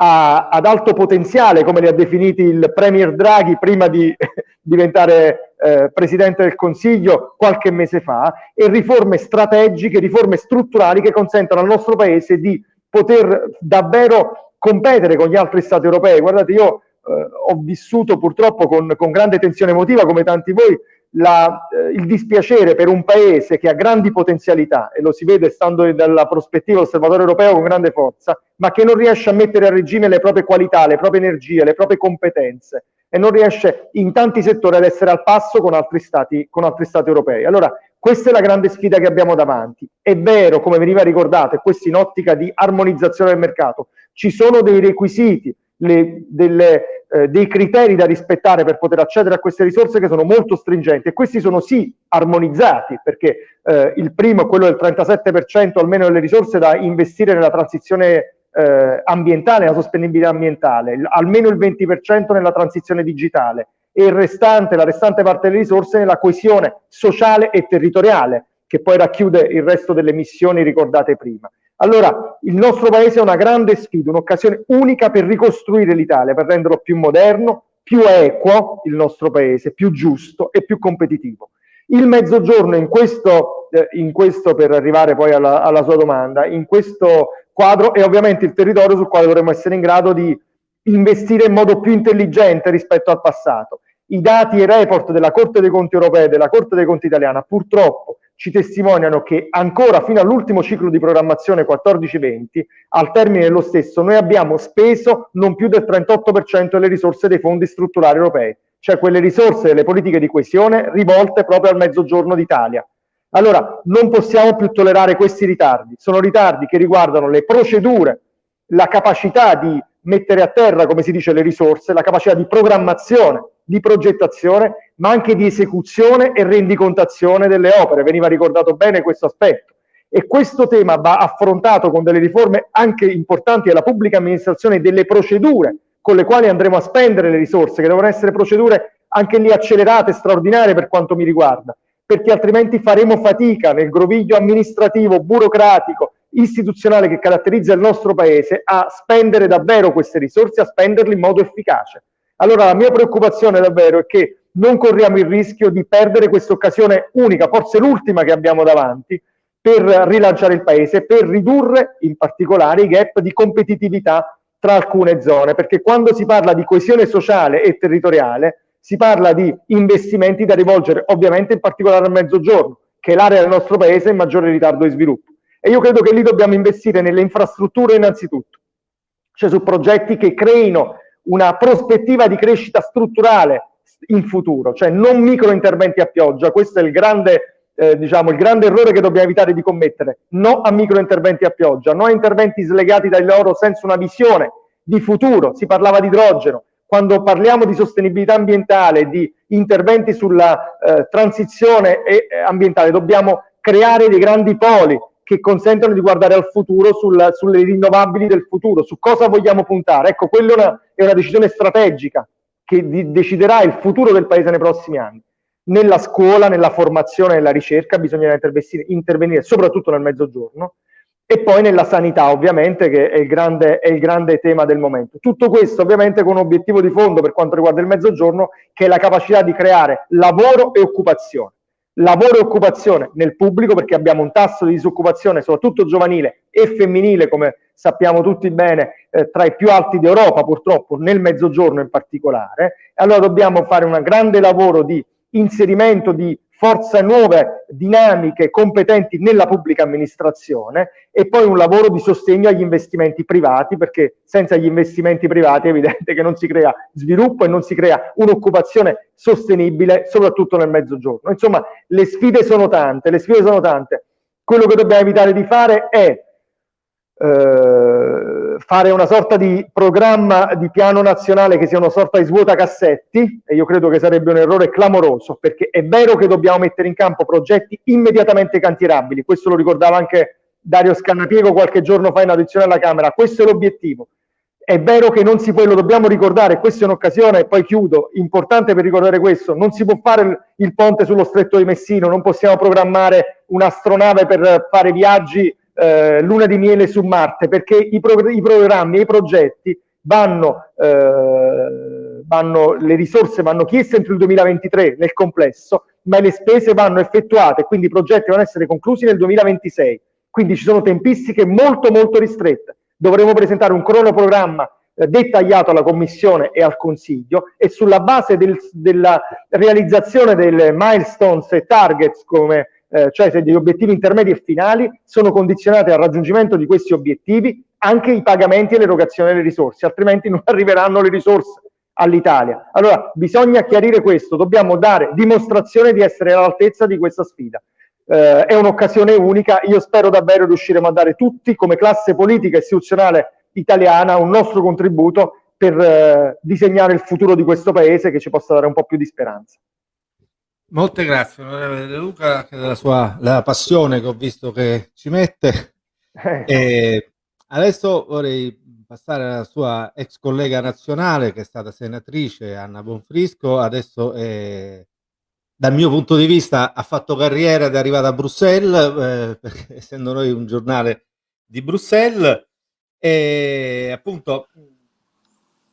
a, ad alto potenziale, come li ha definiti il Premier Draghi prima di diventare eh, Presidente del Consiglio qualche mese fa, e riforme strategiche, riforme strutturali che consentano al nostro Paese di poter davvero competere con gli altri Stati europei. Guardate, io eh, ho vissuto purtroppo con, con, grande tensione emotiva, come tanti voi, la, eh, il dispiacere per un paese che ha grandi potenzialità, e lo si vede stando dalla prospettiva osservatorio europeo con grande forza, ma che non riesce a mettere a regime le proprie qualità, le proprie energie, le proprie competenze e non riesce in tanti settori ad essere al passo con altri stati, con altri stati europei. Allora, questa è la grande sfida che abbiamo davanti. È vero, come veniva ricordato, e questo in ottica di armonizzazione del mercato, ci sono dei requisiti, le, delle, eh, dei criteri da rispettare per poter accedere a queste risorse che sono molto stringenti e questi sono sì armonizzati perché eh, il primo è quello del 37% almeno delle risorse da investire nella transizione eh, ambientale, nella sostenibilità ambientale, il, almeno il 20% nella transizione digitale e il restante, la restante parte delle risorse nella coesione sociale e territoriale che poi racchiude il resto delle missioni ricordate prima. Allora, il nostro paese è una grande sfida, un'occasione unica per ricostruire l'Italia, per renderlo più moderno, più equo il nostro paese, più giusto e più competitivo. Il mezzogiorno in questo, eh, in questo per arrivare poi alla, alla, sua domanda, in questo quadro è ovviamente il territorio sul quale dovremmo essere in grado di investire in modo più intelligente rispetto al passato. I dati e i report della Corte dei Conti europea e della Corte dei Conti italiana purtroppo ci testimoniano che ancora fino all'ultimo ciclo di programmazione 14-20, al termine dello stesso, noi abbiamo speso non più del 38% delle risorse dei fondi strutturali europei, cioè quelle risorse delle politiche di coesione rivolte proprio al mezzogiorno d'Italia. Allora, non possiamo più tollerare questi ritardi, sono ritardi che riguardano le procedure, la capacità di mettere a terra, come si dice, le risorse, la capacità di programmazione, di progettazione, ma anche di esecuzione e rendicontazione delle opere. Veniva ricordato bene questo aspetto. E questo tema va affrontato con delle riforme anche importanti della pubblica amministrazione delle procedure con le quali andremo a spendere le risorse, che devono essere procedure anche lì accelerate, straordinarie per quanto mi riguarda, perché altrimenti faremo fatica nel groviglio amministrativo, burocratico, istituzionale che caratterizza il nostro Paese a spendere davvero queste risorse, a spenderle in modo efficace. Allora la mia preoccupazione davvero è che non corriamo il rischio di perdere questa occasione unica, forse l'ultima che abbiamo davanti, per rilanciare il Paese, per ridurre in particolare i gap di competitività tra alcune zone, perché quando si parla di coesione sociale e territoriale si parla di investimenti da rivolgere ovviamente in particolare al mezzogiorno, che è l'area del nostro Paese in maggiore ritardo di sviluppo. E io credo che lì dobbiamo investire nelle infrastrutture innanzitutto, cioè su progetti che creino una prospettiva di crescita strutturale in futuro, cioè non micro interventi a pioggia, questo è il grande, eh, diciamo, il grande errore che dobbiamo evitare di commettere, no a micro interventi a pioggia, no a interventi slegati dai loro senza una visione di futuro, si parlava di idrogeno, quando parliamo di sostenibilità ambientale, di interventi sulla eh, transizione eh, ambientale, dobbiamo creare dei grandi poli che consentono di guardare al futuro, sul, sulle rinnovabili del futuro, su cosa vogliamo puntare. Ecco, quella è una, è una decisione strategica che deciderà il futuro del Paese nei prossimi anni. Nella scuola, nella formazione, nella ricerca bisognerà intervenire soprattutto nel mezzogiorno e poi nella sanità ovviamente che è il, grande, è il grande tema del momento. Tutto questo ovviamente con un obiettivo di fondo per quanto riguarda il mezzogiorno che è la capacità di creare lavoro e occupazione lavoro e occupazione nel pubblico perché abbiamo un tasso di disoccupazione soprattutto giovanile e femminile come sappiamo tutti bene eh, tra i più alti d'Europa purtroppo nel mezzogiorno in particolare allora dobbiamo fare un grande lavoro di inserimento di forze nuove, dinamiche, competenti nella pubblica amministrazione e poi un lavoro di sostegno agli investimenti privati, perché senza gli investimenti privati è evidente che non si crea sviluppo e non si crea un'occupazione sostenibile, soprattutto nel mezzogiorno. Insomma, le sfide sono tante, le sfide sono tante. Quello che dobbiamo evitare di fare è eh, fare una sorta di programma di piano nazionale che sia una sorta di svuota cassetti e io credo che sarebbe un errore clamoroso perché è vero che dobbiamo mettere in campo progetti immediatamente cantierabili, questo lo ricordava anche Dario Scannapiego qualche giorno fa in audizione alla Camera, questo è l'obiettivo. è vero che non si può, lo dobbiamo ricordare, questa è un'occasione, e poi chiudo, importante per ricordare questo, non si può fare il, ponte sullo stretto di Messino, non possiamo programmare un'astronave per fare viaggi eh, luna di miele su Marte, perché i, pro, i programmi e i progetti vanno, eh, vanno, le risorse vanno chieste entro il 2023 nel complesso, ma le spese vanno effettuate, quindi i progetti devono essere conclusi nel 2026. Quindi ci sono tempistiche molto molto ristrette. Dovremo presentare un cronoprogramma eh, dettagliato alla Commissione e al Consiglio e sulla base del, della realizzazione delle milestones e targets come eh, cioè se degli obiettivi intermedi e finali sono condizionati al raggiungimento di questi obiettivi anche i pagamenti e l'erogazione delle risorse, altrimenti non arriveranno le risorse all'Italia. Allora bisogna chiarire questo, dobbiamo dare dimostrazione di essere all'altezza di questa sfida. Eh, è un'occasione unica, io spero davvero riusciremo a dare tutti come classe politica e istituzionale italiana un nostro contributo per eh, disegnare il futuro di questo paese che ci possa dare un po' più di speranza. Molte grazie onorevole De Luca anche della sua passione che ho visto che ci mette. Eh. E adesso vorrei passare alla sua ex collega nazionale che è stata senatrice Anna Bonfrisco, adesso è, dal mio punto di vista ha fatto carriera ed è arrivata a Bruxelles, eh, perché, essendo noi un giornale di Bruxelles, e appunto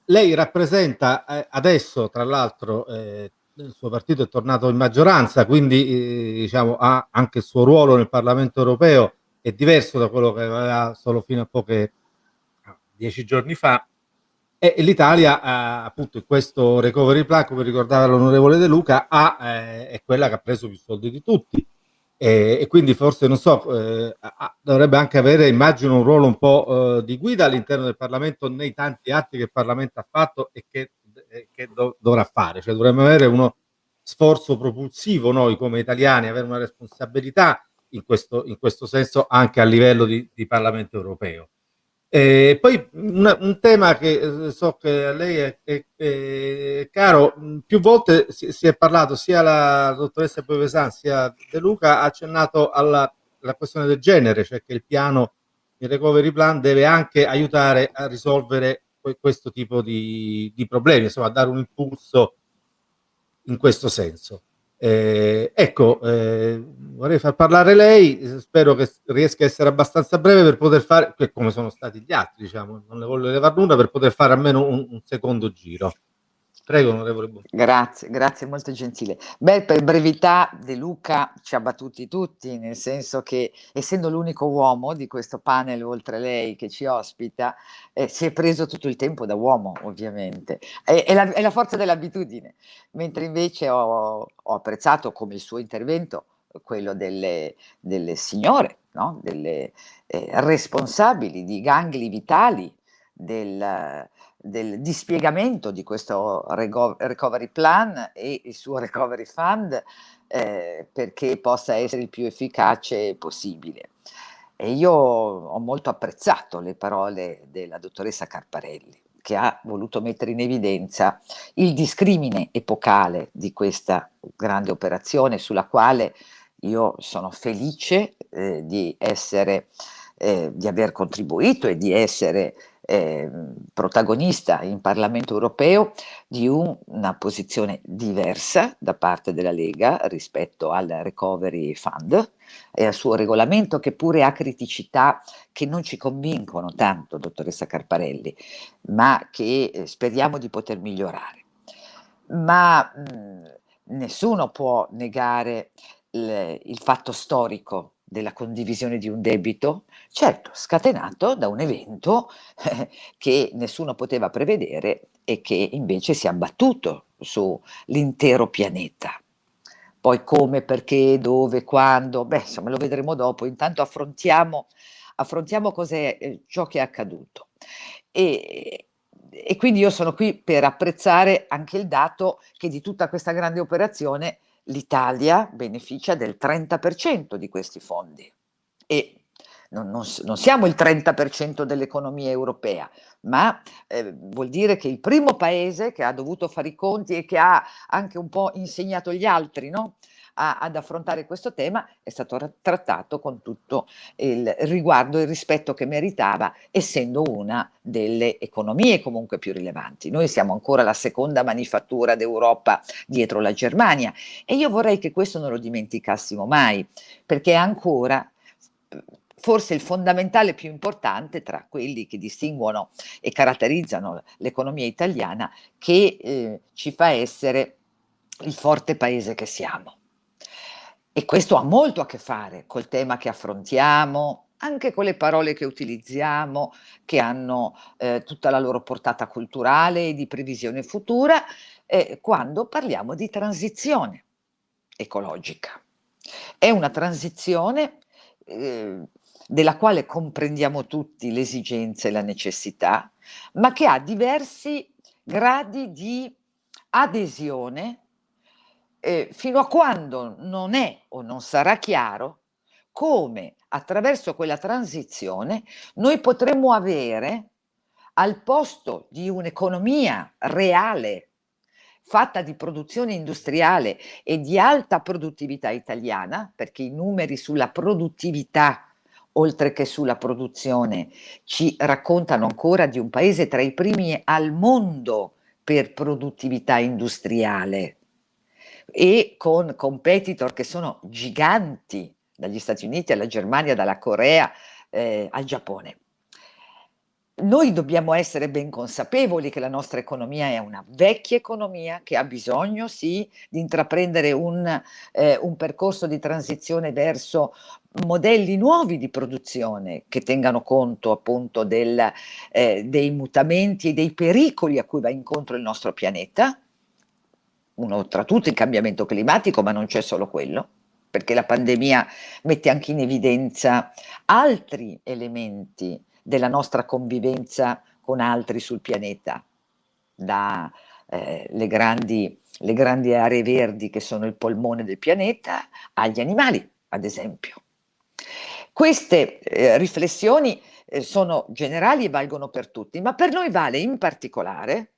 lei rappresenta eh, adesso tra l'altro eh, il suo partito è tornato in maggioranza, quindi eh, diciamo, ha anche il suo ruolo nel Parlamento europeo, è diverso da quello che aveva solo fino a poche dieci giorni fa. E l'Italia, appunto, in questo recovery plan, come ricordava l'onorevole De Luca, ha, eh, è quella che ha preso più soldi di tutti. E, e quindi forse, non so, eh, dovrebbe anche avere, immagino, un ruolo un po' eh, di guida all'interno del Parlamento nei tanti atti che il Parlamento ha fatto e che eh, che do, dovrà fare, cioè dovremmo avere uno sforzo propulsivo noi come italiani, avere una responsabilità in questo, in questo senso anche a livello di, di Parlamento europeo. E poi una, un tema che eh, so che a lei è, è, è caro, più volte si, si, è parlato, sia la dottoressa Povesan sia De Luca ha accennato alla, alla questione del genere, cioè che il piano il recovery plan deve anche aiutare a risolvere questo tipo di, di problemi, insomma, dare un impulso in questo senso. Eh, ecco, eh, vorrei far parlare lei, spero che riesca a essere abbastanza breve per poter fare, come sono stati gli altri, diciamo, non ne voglio levare nulla, per poter fare almeno un, un secondo giro. Prego, onorevole Bonfatti. Grazie, grazie, molto gentile. Beh, per brevità De Luca ci ha battuti tutti, nel senso che essendo l'unico uomo di questo panel, oltre lei, che ci ospita, eh, si è preso tutto il tempo da uomo, ovviamente. È, è, la, è la, forza dell'abitudine, mentre invece ho, ho, apprezzato come il suo intervento quello delle, delle signore, no? delle eh, responsabili di gangli vitali del del dispiegamento di questo recovery plan e il suo recovery fund eh, perché possa essere il più efficace possibile. E io ho molto apprezzato le parole della dottoressa Carparelli che ha voluto mettere in evidenza il discrimine epocale di questa grande operazione sulla quale io sono felice eh, di essere, eh, di aver contribuito e di essere eh, protagonista in Parlamento europeo di un, una posizione diversa da parte della Lega rispetto al Recovery Fund e al suo regolamento che pure ha criticità che non ci convincono tanto, dottoressa Carparelli, ma che eh, speriamo di poter migliorare. Ma mh, nessuno può negare il, il fatto storico della condivisione di un debito, certo scatenato da un evento che nessuno poteva prevedere e che invece si è abbattuto sull'intero pianeta. Poi come, perché, dove, quando, beh insomma lo vedremo dopo, intanto affrontiamo, affrontiamo cos'è eh, ciò che è accaduto. E, e quindi io sono qui per apprezzare anche il dato che di tutta questa grande operazione l'Italia beneficia del 30% di questi fondi e non, non, non siamo il 30% dell'economia europea, ma eh, vuol dire che il primo paese che ha dovuto fare i conti e che ha anche un po' insegnato gli altri no? A, ad affrontare questo tema è stato trattato con tutto il riguardo e il rispetto che meritava, essendo una delle economie comunque più rilevanti. Noi siamo ancora la seconda manifattura d'Europa dietro la Germania e io vorrei che questo non lo dimenticassimo mai, perché è ancora forse il fondamentale più importante tra quelli che distinguono e caratterizzano l'economia italiana che eh, ci fa essere il forte paese che siamo. E questo ha molto a che fare col tema che affrontiamo, anche con le parole che utilizziamo, che hanno eh, tutta la loro portata culturale e di previsione futura, eh, quando parliamo di transizione ecologica. È una transizione eh, della quale comprendiamo tutti l'esigenza e la necessità, ma che ha diversi gradi di adesione eh, fino a quando non è o non sarà chiaro come attraverso quella transizione noi potremmo avere al posto di un'economia reale fatta di produzione industriale e di alta produttività italiana, perché i numeri sulla produttività oltre che sulla produzione, ci raccontano ancora di un paese tra i primi al mondo per produttività industriale e con competitor che sono giganti, dagli Stati Uniti alla Germania, dalla Corea eh, al Giappone. Noi dobbiamo essere ben consapevoli che la nostra economia è una vecchia economia che ha bisogno, sì, di intraprendere un, eh, un percorso di transizione verso modelli nuovi di produzione che tengano conto appunto del, eh, dei mutamenti e dei pericoli a cui va incontro il nostro pianeta, uno tra tutti il cambiamento climatico, ma non c'è solo quello, perché la pandemia mette anche in evidenza altri elementi della nostra convivenza con altri sul pianeta, dalle eh, grandi, grandi aree verdi che sono il polmone del pianeta, agli animali, ad esempio. Queste eh, riflessioni eh, sono generali e valgono per tutti, ma per noi vale in particolare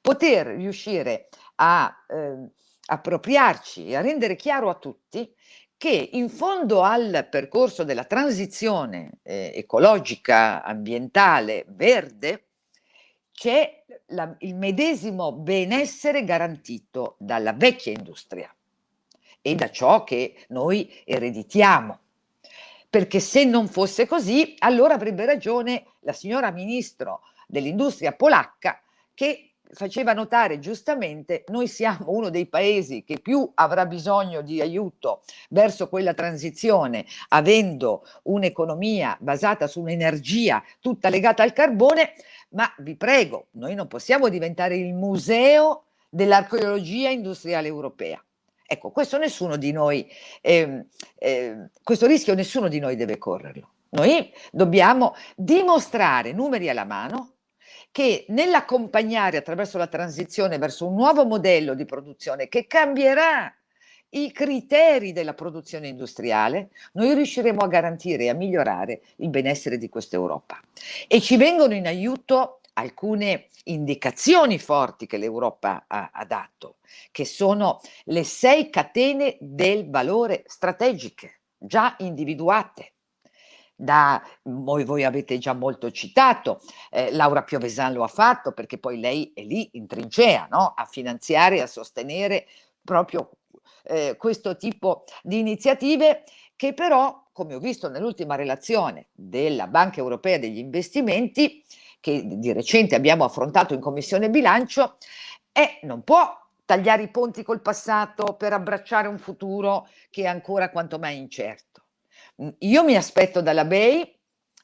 poter riuscire a eh, appropriarci e a rendere chiaro a tutti che in fondo al percorso della transizione eh, ecologica, ambientale, verde, c'è il medesimo benessere garantito dalla vecchia industria e da ciò che noi ereditiamo. Perché se non fosse così, allora avrebbe ragione la signora ministro dell'industria polacca che faceva notare giustamente noi siamo uno dei paesi che più avrà bisogno di aiuto verso quella transizione avendo un'economia basata su un'energia tutta legata al carbone ma vi prego noi non possiamo diventare il museo dell'archeologia industriale europea Ecco, questo nessuno di noi, eh, eh, questo rischio nessuno di noi deve correrlo. Noi dobbiamo dimostrare, numeri alla mano, che nell'accompagnare attraverso la transizione verso un nuovo modello di produzione che cambierà i criteri della produzione industriale, noi riusciremo a garantire e a migliorare il benessere di questa Europa. E ci vengono in aiuto alcune indicazioni forti che l'Europa ha, ha, dato, che sono le sei catene del valore strategiche, già individuate. Da, voi, voi avete già molto citato, eh, Laura Piovesan lo ha fatto perché poi lei è lì in trincea no? a finanziare e a sostenere proprio eh, questo tipo di iniziative che però, come ho visto nell'ultima relazione della Banca Europea degli Investimenti, che di recente abbiamo affrontato in Commissione Bilancio, è non può tagliare i ponti col passato per abbracciare un futuro che è ancora quanto mai incerto. Io mi aspetto dalla BEI,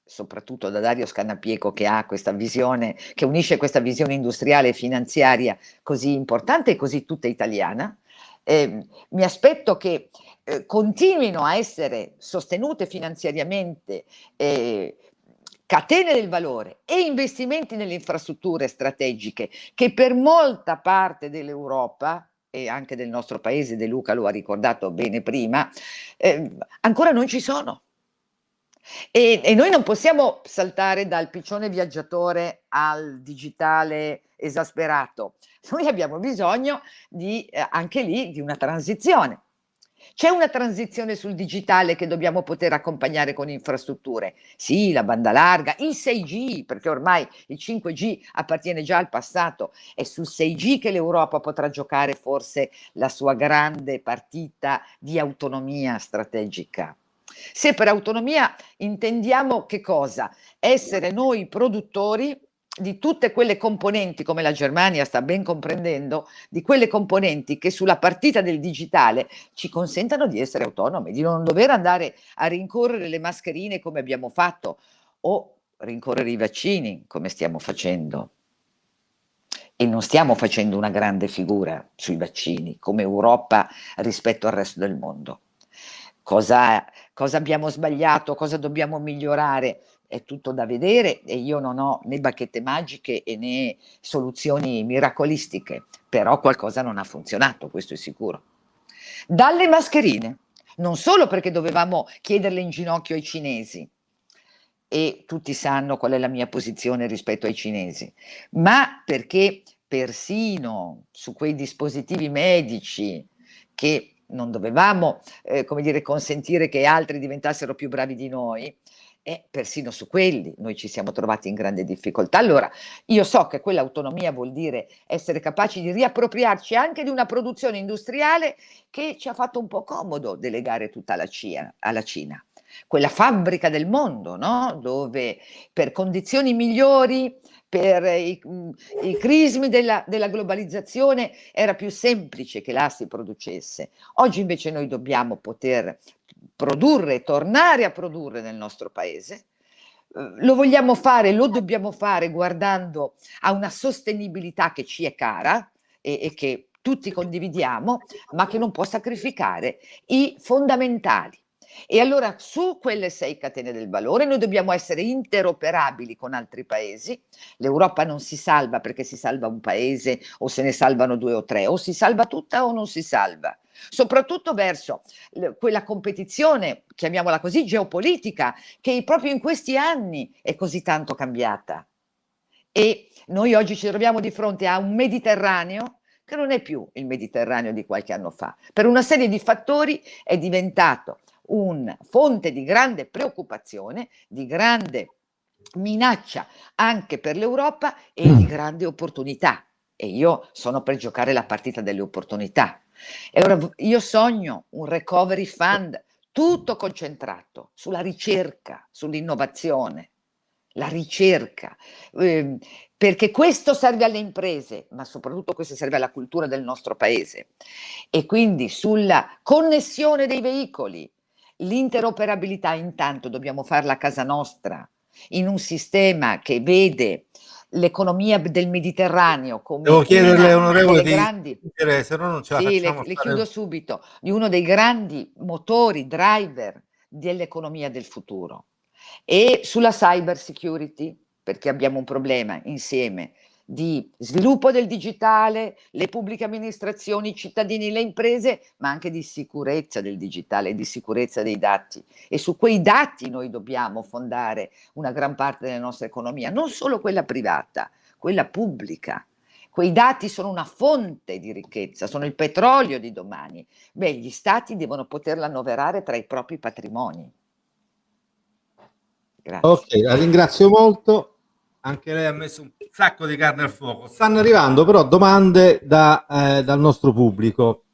soprattutto da Dario Scannapieco che ha questa visione, che unisce questa visione industriale e finanziaria così importante e così tutta italiana, eh, mi aspetto che eh, continuino a essere sostenute finanziariamente eh, catene del valore e investimenti nelle infrastrutture strategiche che per molta parte dell'Europa e anche del nostro paese, De Luca lo ha ricordato bene prima, eh, ancora non ci sono. E, e, noi non possiamo saltare dal piccione viaggiatore al digitale esasperato. Noi abbiamo bisogno di, eh, anche lì di una transizione. C'è una transizione sul digitale che dobbiamo poter accompagnare con infrastrutture. Sì, la banda larga, il 6G, perché ormai il 5G appartiene già al passato, è sul 6G che l'Europa potrà giocare forse la sua grande partita di autonomia strategica. Se per autonomia intendiamo che cosa? Essere noi produttori di tutte quelle componenti, come la Germania sta ben comprendendo, di quelle componenti che sulla partita del digitale ci consentano di essere autonomi, di non dover andare a rincorrere le mascherine come abbiamo fatto o rincorrere i vaccini come stiamo facendo. E non stiamo facendo una grande figura sui vaccini come Europa rispetto al resto del mondo. Cosa, cosa abbiamo sbagliato, cosa dobbiamo migliorare? È tutto da vedere e io non ho né bacchette magiche né soluzioni miracolistiche, però qualcosa non ha funzionato, questo è sicuro. Dalle mascherine, non solo perché dovevamo chiederle in ginocchio ai cinesi, e tutti sanno qual è la mia posizione rispetto ai cinesi, ma perché persino su quei dispositivi medici che non dovevamo, eh, come dire, consentire che altri diventassero più bravi di noi, e persino su quelli noi ci siamo trovati in grande difficoltà. Allora, io so che quell'autonomia vuol dire essere capaci di riappropriarci anche di una produzione industriale che ci ha fatto un po' comodo delegare tutta la, CIA, alla Cina. Quella fabbrica del mondo, no? dove per condizioni migliori, per i, i crismi della, della globalizzazione era più semplice che là si producesse. Oggi invece noi dobbiamo poter produrre, tornare a produrre nel nostro paese. Eh, lo vogliamo fare, lo dobbiamo fare guardando a una sostenibilità che ci è cara e, e che tutti condividiamo, ma che non può sacrificare i fondamentali. E allora su quelle sei catene del valore noi dobbiamo essere interoperabili con altri paesi. L'Europa non si salva perché si salva un paese o se ne salvano due o tre, o si salva tutta o non si salva soprattutto verso quella competizione, chiamiamola così, geopolitica, che proprio in questi anni è così tanto cambiata. E noi oggi ci troviamo di fronte a un Mediterraneo che non è più il Mediterraneo di qualche anno fa. Per una serie di fattori è diventato una fonte di grande preoccupazione, di grande minaccia anche per l'Europa e di grande opportunità. E io sono per giocare la partita delle opportunità. E allora io sogno un recovery fund tutto concentrato sulla ricerca, sull'innovazione, la ricerca, eh, perché questo serve alle imprese, ma soprattutto questo serve alla cultura del nostro paese. E quindi sulla connessione dei veicoli, l'interoperabilità intanto dobbiamo farla a casa nostra, in un sistema che vede l'economia del Mediterraneo come Devo chiederle, onorevole, di grandi, se no non ce la sì, le, le chiudo subito, di uno dei grandi motori, driver dell'economia del futuro. E sulla cyber security, perché abbiamo un problema insieme di sviluppo del digitale, le pubbliche amministrazioni, i cittadini, le imprese, ma anche di sicurezza del digitale, di sicurezza dei dati. E su quei dati noi dobbiamo fondare una gran parte della nostra economia, non solo quella privata, quella pubblica. Quei dati sono una fonte di ricchezza, sono il petrolio di domani. Beh, gli stati devono poterla annoverare tra i propri patrimoni. Grazie. Ok, la ringrazio molto. Anche lei ha messo un sacco di carne al fuoco. Stanno arrivando però domande da, eh, dal nostro pubblico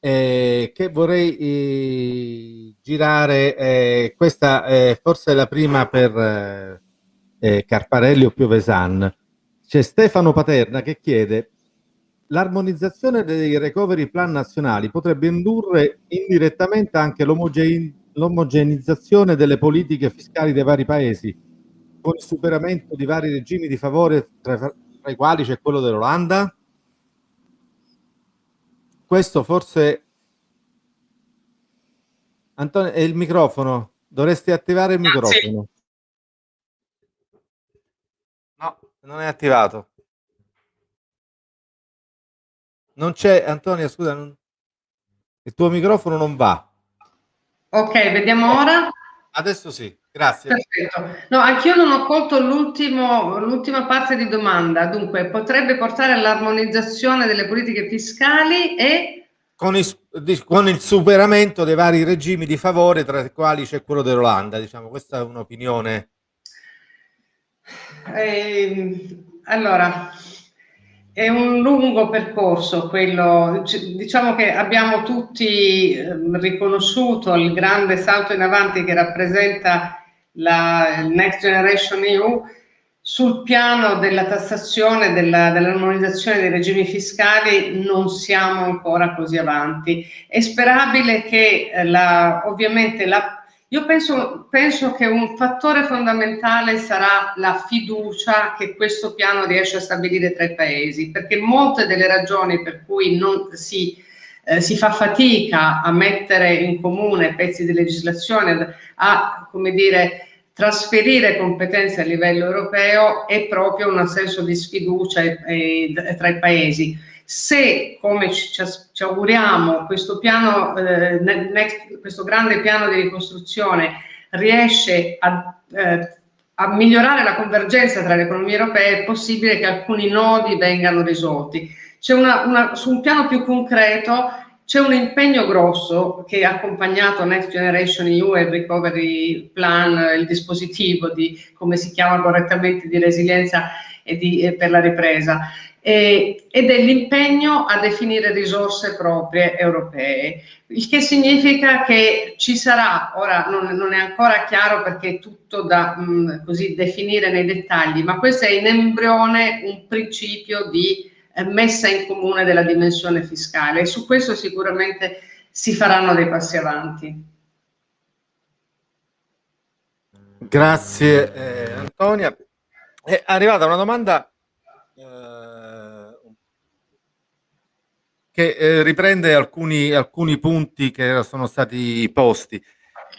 eh, che vorrei eh, girare. Eh, questa è forse la prima per eh, eh, Carparelli o Piovesan. C'è Stefano Paterna che chiede l'armonizzazione dei recovery plan nazionali potrebbe indurre indirettamente anche l'omogenizzazione delle politiche fiscali dei vari paesi con il superamento di vari regimi di favore, tra, tra i quali c'è quello dell'Olanda? Questo forse... Antonio, è il microfono. Dovresti attivare il microfono. No, non è attivato. Non c'è, Antonio, scusa, non... il tuo microfono non va. Ok, vediamo ora. Adesso sì. Grazie. Perfetto. No, anch'io non ho colto l'ultima parte di domanda. Dunque, potrebbe portare all'armonizzazione delle politiche fiscali e... con il, con il, superamento dei vari regimi di favore, tra i quali c'è quello dell'Olanda. Diciamo, questa è un'opinione. Eh, allora, è un lungo percorso quello, diciamo che abbiamo tutti ehm, riconosciuto il grande salto in avanti che rappresenta la Next Generation EU sul piano della tassazione, della, dell'armonizzazione dei regimi fiscali non siamo ancora così avanti. È sperabile che eh, la, ovviamente la, io penso, penso che un fattore fondamentale sarà la fiducia che questo piano riesce a stabilire tra i paesi, perché molte delle ragioni per cui non si eh, si fa fatica a mettere in comune pezzi di legislazione, a come dire, trasferire competenze a livello europeo è proprio un senso di sfiducia eh, tra i paesi. Se, come ci, ci auguriamo, questo, piano, eh, next, questo grande piano di ricostruzione riesce a, eh, a migliorare la convergenza tra le economie europee, è possibile che alcuni nodi vengano risolti. Una, una, su un piano più concreto c'è un impegno grosso che ha accompagnato Next Generation EU e il Recovery Plan, il dispositivo di, come si chiama correttamente, di resilienza e, di, e per la ripresa, e, ed è l'impegno a definire risorse proprie europee, il che significa che ci sarà, ora non, non è ancora chiaro perché è tutto da mh, così definire nei dettagli, ma questo è in embrione un principio di messa in comune della dimensione fiscale e su questo sicuramente si faranno dei passi avanti. Grazie eh, Antonia. È arrivata una domanda eh, che eh, riprende alcuni, alcuni punti che sono stati posti.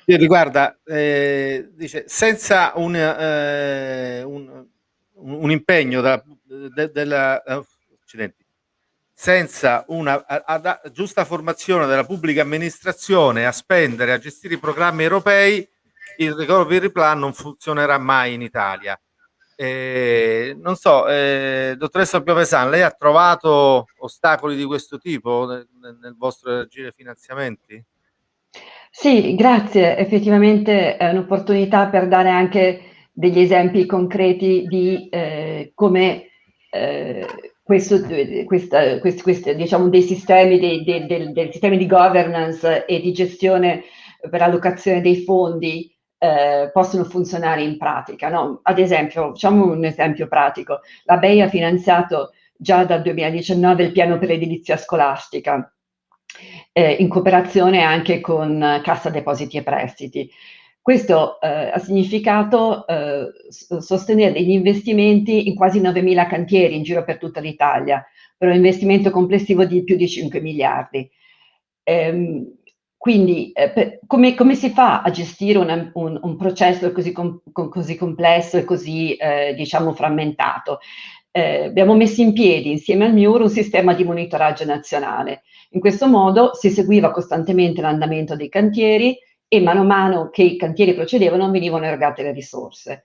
Che riguarda, eh, dice, senza un, eh, un, un impegno della, de, della accidenti, senza una a, a, giusta formazione della pubblica amministrazione a spendere, a gestire i programmi europei, il recovery plan non funzionerà mai in Italia. Eh, non so, eh, dottoressa Piovesan, lei ha trovato ostacoli di questo tipo nel, nel vostro agire finanziamenti? Sì, grazie. Effettivamente è un'opportunità per dare anche degli esempi concreti di eh, come eh, questo, questa, quest, quest, diciamo, dei sistemi, dei, dei, dei, dei, sistemi di governance e di gestione per allocazione dei fondi eh, possono funzionare in pratica. No? Ad esempio, facciamo un esempio pratico. La BEI ha finanziato già dal 2019 il piano per l'edilizia scolastica, eh, in cooperazione anche con Cassa Depositi e Prestiti. Questo eh, ha significato eh, sostenere degli investimenti in quasi 9.000 cantieri in giro per tutta l'Italia, per un investimento complessivo di più di 5 miliardi. Ehm, quindi eh, per, come, come, si fa a gestire una, un, un, processo così, com, così, complesso e così eh, diciamo frammentato? Eh, abbiamo messo in piedi insieme al MIUR un sistema di monitoraggio nazionale. In questo modo si seguiva costantemente l'andamento dei cantieri, e mano a mano che i cantieri procedevano venivano erogate le risorse.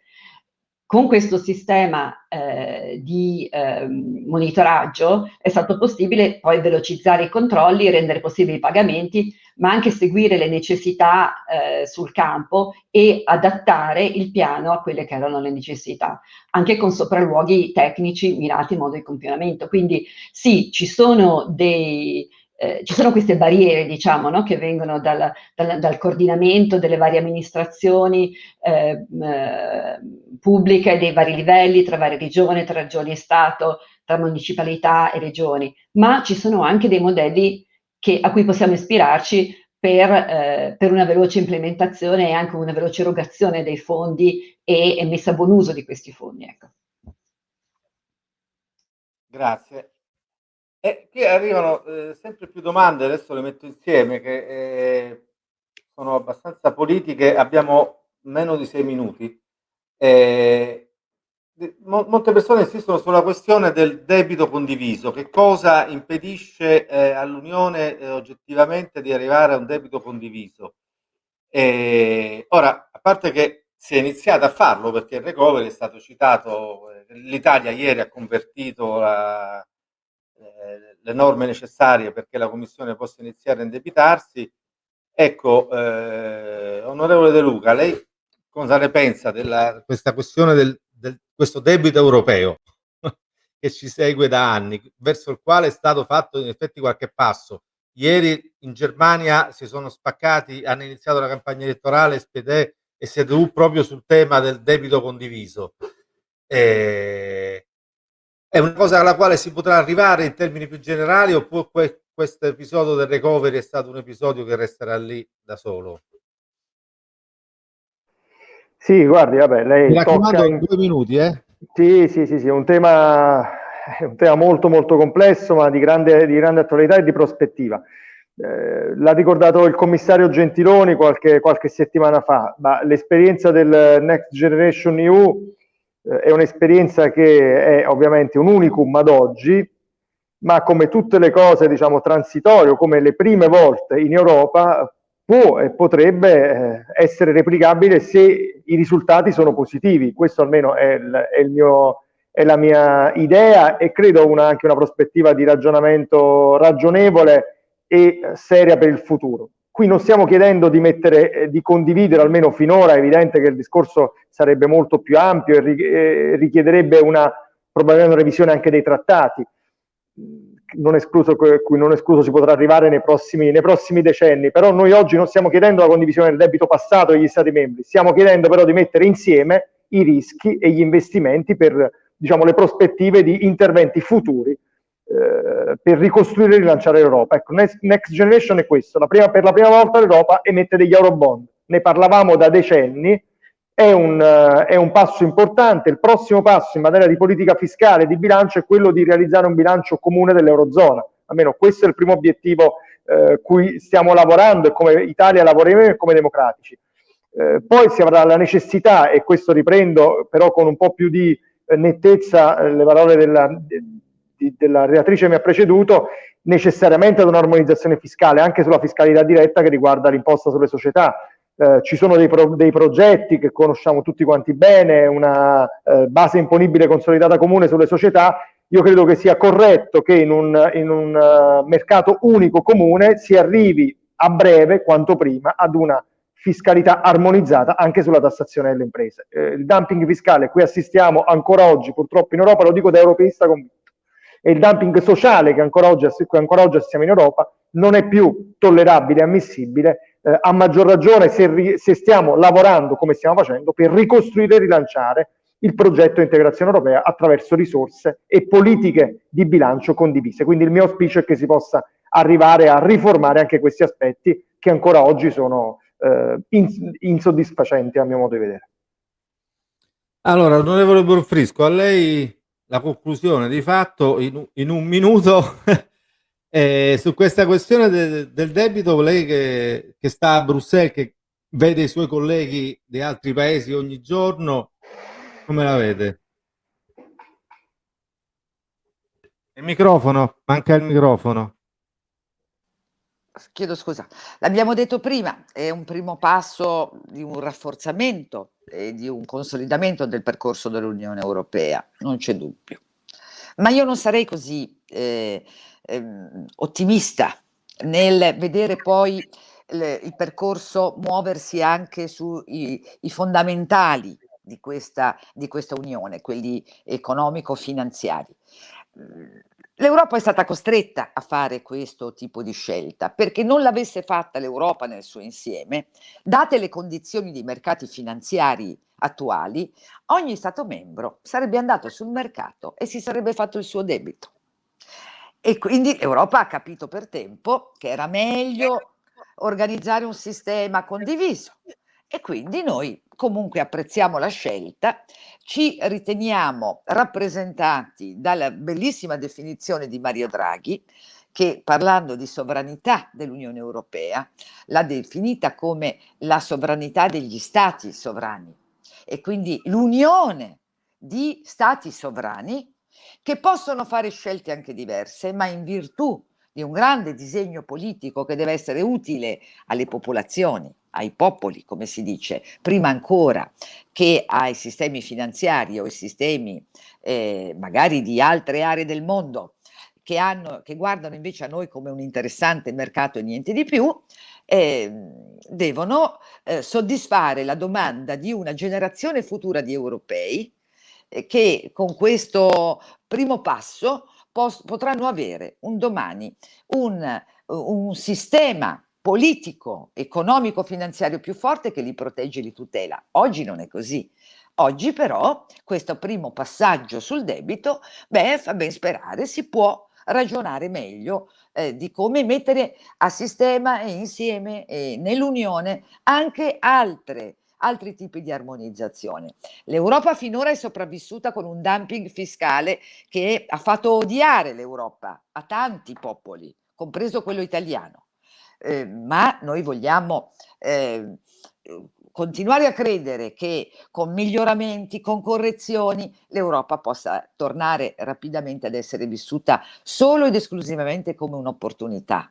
Con questo sistema eh, di eh, monitoraggio è stato possibile poi velocizzare i controlli, rendere possibili i pagamenti, ma anche seguire le necessità eh, sul campo e adattare il piano a quelle che erano le necessità, anche con sopralluoghi tecnici mirati in modo di compionamento. Quindi sì, ci sono dei, eh, ci sono queste barriere, diciamo, no? che vengono dal, dal, dal, coordinamento delle varie amministrazioni eh, eh, pubbliche dei vari livelli, tra varie regioni, tra regioni e Stato, tra municipalità e regioni, ma ci sono anche dei modelli che, a cui possiamo ispirarci per, eh, per, una veloce implementazione e anche una veloce erogazione dei fondi e, e messa a buon uso di questi fondi. Ecco. Grazie. E qui arrivano eh, sempre più domande, adesso le metto insieme, che eh, sono abbastanza politiche, abbiamo meno di sei minuti. Eh, mo molte persone insistono sulla questione del debito condiviso, che cosa impedisce eh, all'Unione eh, oggettivamente di arrivare a un debito condiviso. ora, a parte che si è iniziato a farlo perché il recovery è stato citato, eh, l'Italia ieri ha convertito la eh, le norme necessarie perché la Commissione possa iniziare a indebitarsi. Ecco, eh, onorevole De Luca, lei cosa ne pensa della questa questione del, del questo debito europeo che ci segue da anni, verso il quale è stato fatto in effetti qualche passo. Ieri in Germania si sono spaccati, hanno iniziato la campagna elettorale SPD e CDU proprio sul tema del debito condiviso. Eh, è una cosa alla quale si potrà arrivare in termini più generali oppure questo episodio del recovery è stato un episodio che resterà lì da solo? Sì, guardi, vabbè, lei Mi raccomando, in due minuti, eh? Sì, sì, sì, sì, è un tema, un tema molto molto complesso, ma di grande, di grande attualità e di prospettiva. Eh, l'ha ricordato il commissario Gentiloni qualche, qualche settimana fa, ma l'esperienza del Next Generation EU eh, è un'esperienza che è ovviamente un unicum ad oggi, ma come tutte le cose, diciamo, transitorie, come le prime volte in Europa, può e potrebbe eh, essere replicabile se i risultati sono positivi. Questo almeno è, il, è, il mio, è la mia idea e credo una, anche una prospettiva di ragionamento ragionevole e seria per il futuro. Qui non stiamo chiedendo di, mettere, eh, di condividere, almeno finora è evidente che il discorso sarebbe molto più ampio e richiederebbe una, probabilmente una revisione anche dei trattati. Non escluso, cui non escluso si potrà arrivare nei prossimi, nei prossimi decenni, però noi oggi non stiamo chiedendo la condivisione del debito passato degli Stati membri, stiamo chiedendo però di mettere insieme i rischi e gli investimenti per diciamo, le prospettive di interventi futuri eh, per ricostruire e rilanciare l'Europa. Ecco, Next, Generation è questo, la prima, per la prima volta l'Europa emette degli Eurobond, ne parlavamo da decenni, è un, uh, è un, passo importante. Il prossimo passo in materia di politica fiscale e di bilancio è quello di realizzare un bilancio comune dell'Eurozona. Almeno questo è il primo obiettivo uh, cui stiamo lavorando e come Italia lavoriamo e come democratici. Uh, poi si avrà la necessità, e questo riprendo però con un po' più di nettezza le parole della, della relatrice mi ha preceduto, necessariamente ad un'armonizzazione fiscale, anche sulla fiscalità diretta che riguarda l'imposta sulle società eh, ci sono dei, pro, dei, progetti che conosciamo tutti quanti bene, una eh, base imponibile consolidata comune sulle società, io credo che sia corretto che in un, in un uh, mercato unico comune si arrivi a breve, quanto prima, ad una fiscalità armonizzata anche sulla tassazione delle imprese. Eh, il dumping fiscale cui assistiamo ancora oggi purtroppo in Europa, lo dico da europeista convinto, e il dumping sociale che ancora oggi, che ancora oggi assistiamo in Europa non è più tollerabile e ammissibile eh, a maggior ragione se, se, stiamo lavorando come stiamo facendo per ricostruire e rilanciare il progetto integrazione europea attraverso risorse e politiche di bilancio condivise. Quindi il mio auspicio è che si possa arrivare a riformare anche questi aspetti che ancora oggi sono eh, insoddisfacenti a mio modo di vedere. Allora, onorevole Borfrisco, a lei la conclusione di fatto in, in un minuto Eh, su questa questione de del debito, lei che, che, sta a Bruxelles, che vede i suoi colleghi di altri paesi ogni giorno, come la vede? Il microfono, manca il microfono. Chiedo scusa, l'abbiamo detto prima, è un primo passo di un rafforzamento e di un consolidamento del percorso dell'Unione Europea, non c'è dubbio. Ma io non sarei così eh, ehm, ottimista nel vedere poi le, il percorso muoversi anche sui fondamentali di questa, di questa unione, quelli economico-finanziari. L'Europa è stata costretta a fare questo tipo di scelta perché non l'avesse fatta l'Europa nel suo insieme, date le condizioni dei mercati finanziari attuali, ogni Stato membro sarebbe andato sul mercato e si sarebbe fatto il suo debito. E quindi l'Europa ha capito per tempo che era meglio organizzare un sistema condiviso. E quindi noi comunque apprezziamo la scelta, ci riteniamo rappresentati dalla bellissima definizione di Mario Draghi, che parlando di sovranità dell'Unione Europea l'ha definita come la sovranità degli stati sovrani e quindi l'unione di stati sovrani che possono fare scelte anche diverse, ma in virtù di un grande disegno politico che deve essere utile alle popolazioni, ai popoli, come si dice, prima ancora che ai sistemi finanziari o ai sistemi eh, magari di altre aree del mondo che, hanno, che guardano invece a noi come un interessante mercato e niente di più, eh, devono eh, soddisfare la domanda di una generazione futura di europei eh, che con questo primo passo potranno avere un domani un, un sistema politico, economico, finanziario più forte che li protegge e li tutela. Oggi non è così. Oggi però questo primo passaggio sul debito, beh, fa ben sperare, si può ragionare meglio eh, di come mettere a sistema e insieme eh, nell'Unione anche altre altri tipi di armonizzazione. L'Europa finora è sopravvissuta con un dumping fiscale che ha fatto odiare l'Europa a tanti popoli, compreso quello italiano. Eh, ma noi vogliamo eh, continuare a credere che con miglioramenti, con correzioni, l'Europa possa tornare rapidamente ad essere vissuta solo ed esclusivamente come un'opportunità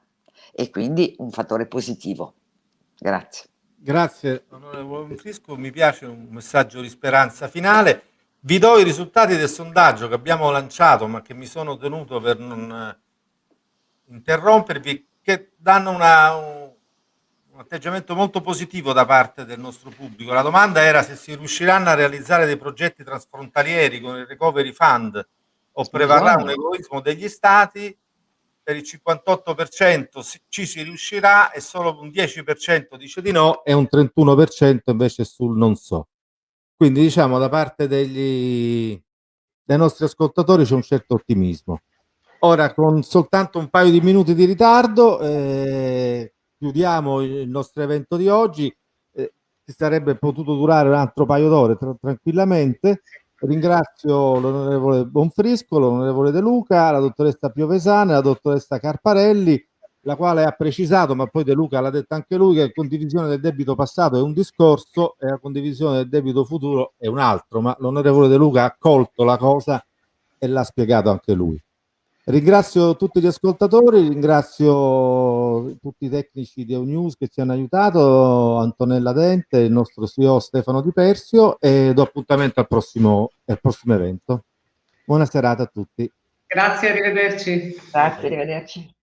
e quindi un fattore positivo. Grazie. Grazie onorevole Frisco, mi piace un messaggio di speranza finale. Vi do i risultati del sondaggio che abbiamo lanciato ma che mi sono tenuto per non eh, interrompervi, che danno una, un atteggiamento molto positivo da parte del nostro pubblico. La domanda era se si riusciranno a realizzare dei progetti transfrontalieri con il recovery fund o prevarrà un egoismo degli stati per il 58% ci si riuscirà e solo un 10% dice di no e un 31% invece sul non so. Quindi diciamo da parte degli, dei nostri ascoltatori c'è un certo ottimismo. Ora con soltanto un paio di minuti di ritardo eh, chiudiamo il nostro evento di oggi, eh, che sarebbe potuto durare un altro paio d'ore tra tranquillamente. Ringrazio l'onorevole Bonfrisco, l'onorevole De Luca, la dottoressa Piovesana e la dottoressa Carparelli, la quale ha precisato, ma poi De Luca l'ha detto anche lui, che la condivisione del debito passato è un discorso e la condivisione del debito futuro è un altro, ma l'onorevole De Luca ha colto la cosa e l'ha spiegato anche lui. Ringrazio tutti gli ascoltatori, ringrazio tutti i tecnici di News che ci hanno aiutato, Antonella Dente, il nostro CEO Stefano Di Persio e do appuntamento al prossimo, al prossimo evento. Buona serata a tutti. Grazie, arrivederci. Grazie, arrivederci.